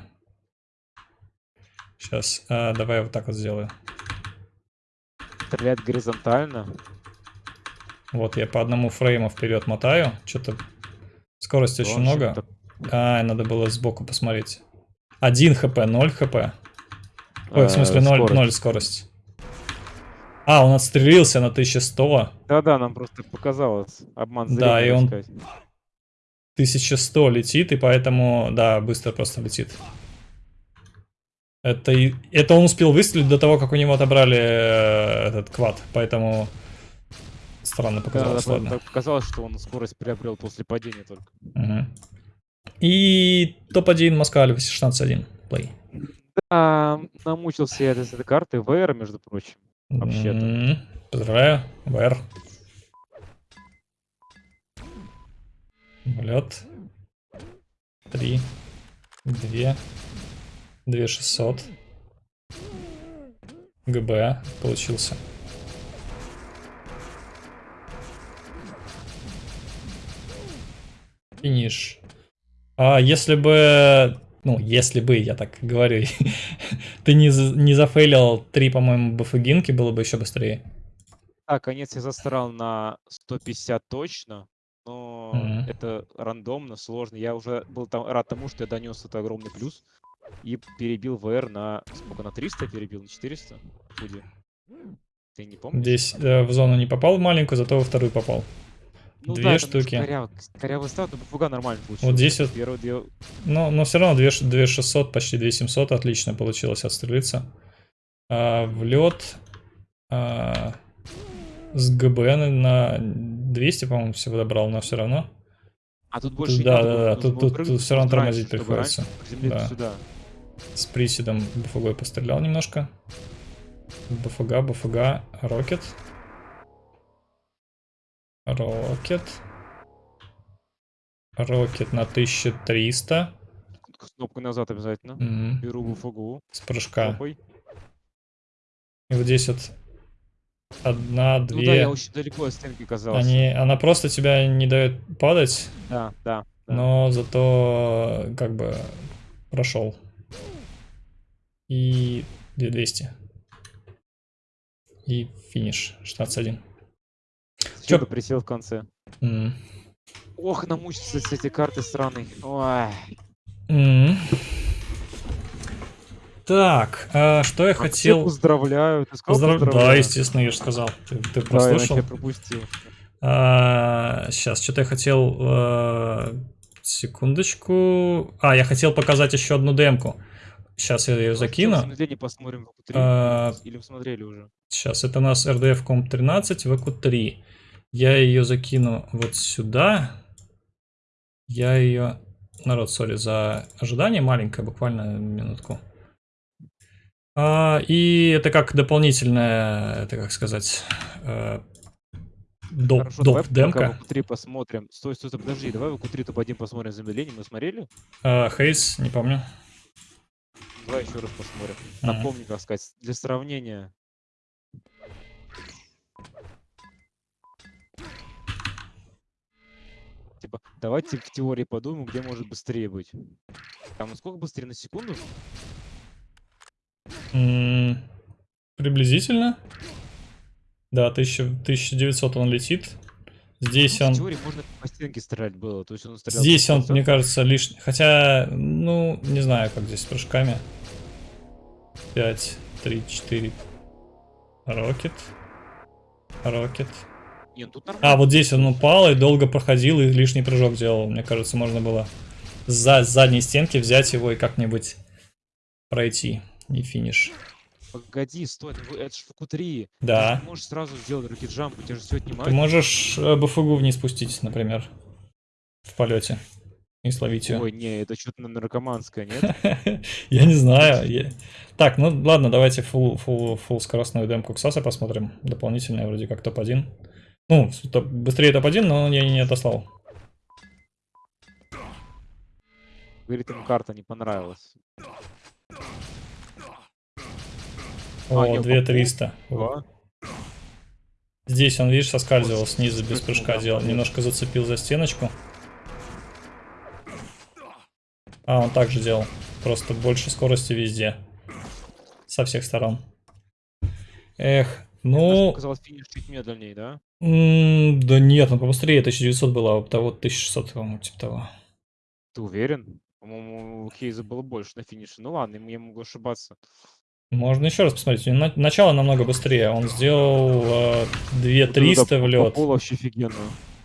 S1: Сейчас, а, давай я вот так вот сделаю.
S2: Стреляет горизонтально.
S1: Вот, я по одному фрейму вперед мотаю. Что-то скорости очень много. А, надо было сбоку посмотреть. 1 хп, 0 хп. Ой, в смысле 0, скорость. 0 скорость. А, он отстрелился на 1100.
S2: Да-да, нам просто показалось. Обман
S1: зрения, Да, и он сказать. 1100 летит, и поэтому, да, быстро просто летит. Это, это он успел выстрелить до того, как у него отобрали э, этот квад, поэтому странно показалось, да, ладно.
S2: показалось, что он скорость приобрел после падения только.
S1: Угу. И топ-1 Москва 16-1. Плей.
S2: Да, намучился я от этой карты. ВР, между прочим. Вообще-то.
S1: Поздравляю, ВР. Влет. Три. Две. Две шестьсот. ГБ получился. Финиш. А если бы... Ну, если бы, я так говорю, ты не, не зафейлил три, по-моему, бафагинки, было бы еще быстрее.
S2: А, конец я застрял на 150 точно, но mm-hmm. это рандомно, сложно. Я уже был там рад тому, что я донес это огромный плюс и перебил ВР на... Сколько, на 300 перебил? На 400? Худи. Ты не помнишь?
S1: Здесь э, в зону не попал в маленькую, зато во вторую попал. Ну, две да, штуки.
S2: Коряво, старт, но попуга нормально
S1: получилось. Вот здесь вот. Первые две... Но, но все равно 2, 2 600, почти 2 700 отлично получилось отстрелиться. А, в лед а, с ГБ на 200, по-моему, всего добрал, но все равно.
S2: А тут больше
S1: тут, Да, да, да, тут, тут, тут все равно тормозить приходится. Да. Сюда. С приседом БФГ пострелял немножко. БФГ, БФГ, Рокет. Рокет. Рокет на 1300.
S2: Кнопку назад обязательно. Mm -hmm. Беру буфагу.
S1: С прыжка. Кнопкой. И вот здесь вот одна, две. Ну да,
S2: я очень далеко от стенки казался.
S1: Они, она просто тебя не дает падать.
S2: Да, да. да.
S1: Но зато как бы прошел. И 200. И финиш 16-1.
S2: Че? присел в конце. Mm. Ох, намучиться с этой карты сраной. Ой.
S1: Mm. Так, а, что я а хотел...
S2: Поздравляю. Ты
S1: Поздрав... поздравляю? Да, естественно, я же сказал. Ты, ты прослушал?
S2: Да, я пропустил.
S1: А, сейчас, что-то я хотел... А, секундочку. А, я хотел показать еще одну демку. Сейчас я ее закину.
S2: посмотрим в а, Или посмотрели уже?
S1: Сейчас, это у нас RDF Comp 13 VQ3. Я ее закину вот сюда. Я ее... Народ, сори за ожидание маленькое, буквально минутку. А, и это как дополнительное, это как сказать, э, доп, Хорошо, доп давай демка.
S2: В 3 посмотрим. Стой, стой, стой, подожди, давай в Q3 топ-1 посмотрим замедление. Мы смотрели?
S1: А, Хейс, не помню.
S2: Давай еще раз посмотрим. Напомню, как сказать, для сравнения. Типа, давайте в теории подумаем, где может быстрее быть. Там насколько быстрее на секунду?
S1: Mm, приблизительно. Да, 1000, 1900 он летит. Здесь ну, он... В
S2: теории можно по стенке стрелять было. То есть он
S1: стрелял здесь он, мне кажется, лишний. Хотя, ну, не знаю, как здесь с прыжками. 5, 3, 4. Рокет. Рокет. Нет, тут А, вот здесь он упал и долго проходил и лишний прыжок делал. Мне кажется, можно было за задней стенки взять его и как-нибудь пройти. И финиш.
S2: Погоди, стой, это, это же ФК-3.
S1: Да.
S2: Ты можешь сразу сделать ракет-джамп, у тебя же все отнимает.
S1: Ты можешь э, БФГу вниз спустить, например, в полете. И словить ее.
S2: Ой, не, это что-то наркоманское, нет?
S1: Я не знаю. Так, ну ладно, давайте full скоростную демку Ксаса посмотрим. Дополнительная вроде как топ-1. Ну, быстрее топ-1, но я не отослал.
S2: Говорит, ему карта не понравилась.
S1: О, а, 2300. Здесь он, видишь, соскальзывал снизу без прыжка делал. Немножко зацепил за стеночку. А, он также делал. Просто больше скорости везде. Со всех сторон. Эх, ну...
S2: Казалось, финиш чуть медленнее, да?
S1: М да нет, он побыстрее. 1900 было, а того 1600, по-моему, типа того.
S2: Ты уверен? По-моему, у Хейза было больше на финише. Ну ладно, я могу ошибаться.
S1: Можно еще раз посмотреть. Начало намного быстрее. Он сделал э, 2300 в лед.
S2: вообще офигенно.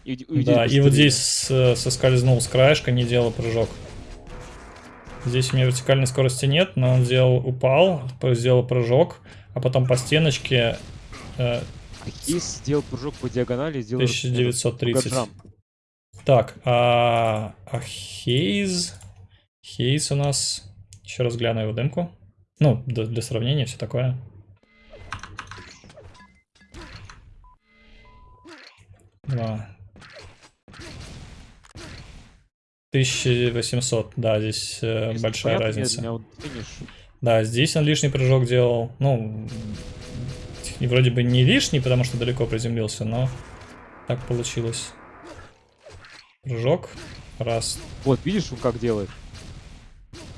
S1: И, и да, и вот здесь э, соскользнул с краешка, не делал прыжок. Здесь у меня вертикальной скорости нет, но он сделал, упал, сделал прыжок, а потом по стеночке...
S2: Э, Хейс сделал прыжок по диагонали, сделал...
S1: 1930. Так, а, а Хейз... Хейз у нас... Еще раз гляну его демку. Ну, для, для сравнения, все такое. Два. 1800, да, здесь э, большая разница. Да, здесь он лишний прыжок делал. Ну, вроде бы не лишний, потому что далеко приземлился, но так получилось. Прыжок. Раз.
S2: Вот, видишь, он как делает?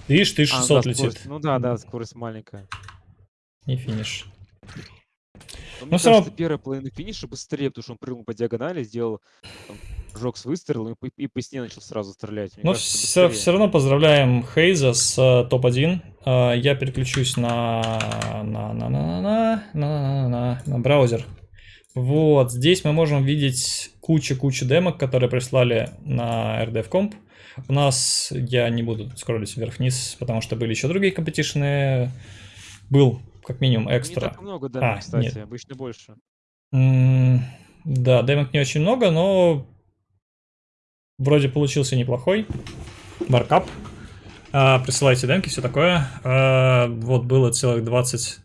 S1: Видишь, 1600 а, да, летит.
S2: Ну да, да, скорость маленькая.
S1: И финиш.
S2: Но ну, все равно... первая половина финиша быстрее, потому что он прыгнул по диагонали, сделал там, прыжок с выстрелом и, по стене начал сразу стрелять.
S1: Но все, все равно поздравляем Хейза с uh, топ-1. Uh, я переключусь на, на, на, на, на, на, на, на, на браузер. Вот, здесь мы можем видеть кучу-кучу демок, которые прислали на RDF-комп. У нас, я не буду скроллить вверх-вниз, потому что были еще другие компетишны. Был, как минимум, экстра. Не
S2: так много демок, а, кстати, нет. обычно больше.
S1: -м да, демок не очень много, но вроде получился неплохой. Маркап. А, присылайте демки, все такое. А, вот было целых 20,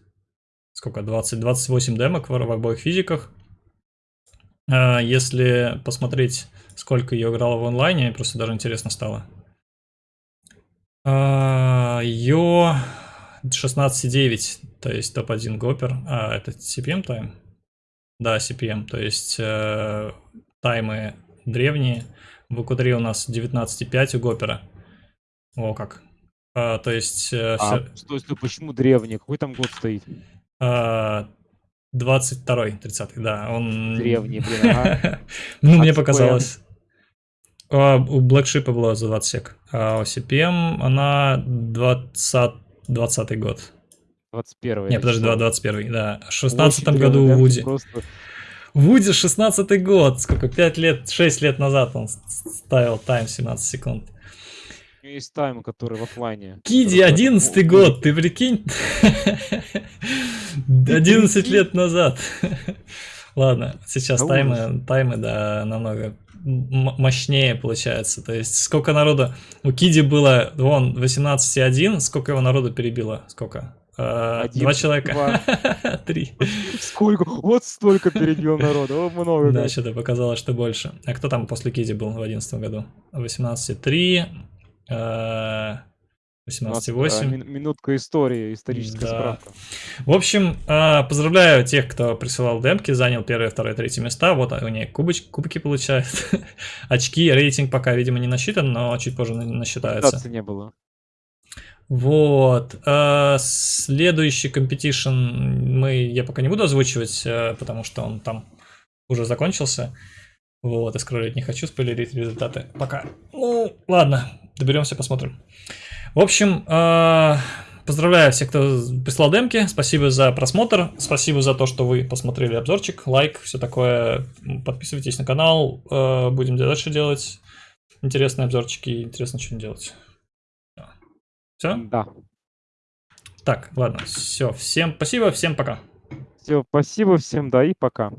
S1: сколько, 20, 28 демок в, в обоих физиках. А, если посмотреть сколько ее играла в онлайне, просто даже интересно стало. А, ее 16,9, то есть топ-1 Гопер. А, это CPM тайм? Да, CPM, то есть э, таймы древние. В q у нас 19,5 у Гопера. О, как. А, то есть... Э,
S2: а, все... стой, стой, почему древние? Какой там год стоит?
S1: А, 22-й, 30-й, да. Он...
S2: Древний, блин, ага.
S1: Ну, мне показалось. А, у Blackship было за 20 сек. А у CPM она 20, 20 год.
S2: 21
S1: Не, подожди, 21 да. В 16 году у Вуди. Просто... Вуди 16 год. Сколько? 5 лет, 6 лет назад он ставил тайм 17 секунд.
S2: Есть тайм, который в офлайне.
S1: Киди, 11 год, ты прикинь? 11 лет назад. Ладно, сейчас таймы, таймы, да, намного мощнее получается. То есть сколько народу... У Киди было, вон, 18,1, сколько его народу перебило? Сколько? А, Один, два человека. Три.
S2: Сколько? Вот столько перебил народу. О, много.
S1: Да, что-то показалось, что больше. А кто там после Киди был в 2011 году? 18,3. 18,8.
S2: Минутка истории, историческая да. справка.
S1: В общем, а, поздравляю тех, кто присылал демки, занял первое, второе, третье места. Вот они кубоч, кубки получают. Очки, рейтинг пока, видимо, не насчитан, но чуть позже насчитается.
S2: не было.
S1: Вот. А, следующий competition мы, я пока не буду озвучивать, а, потому что он там уже закончился. Вот, и не хочу, спойлерить результаты. Пока. Ну, ладно, доберемся, посмотрим. В общем, э, поздравляю всех, кто прислал демки. Спасибо за просмотр. Спасибо за то, что вы посмотрели обзорчик, лайк, все такое. Подписывайтесь на канал. Э, будем дальше делать интересные обзорчики. Интересно что-нибудь делать. Все?
S2: Да.
S1: Так, ладно, все. Всем спасибо, всем пока.
S2: Все, спасибо всем, да и пока.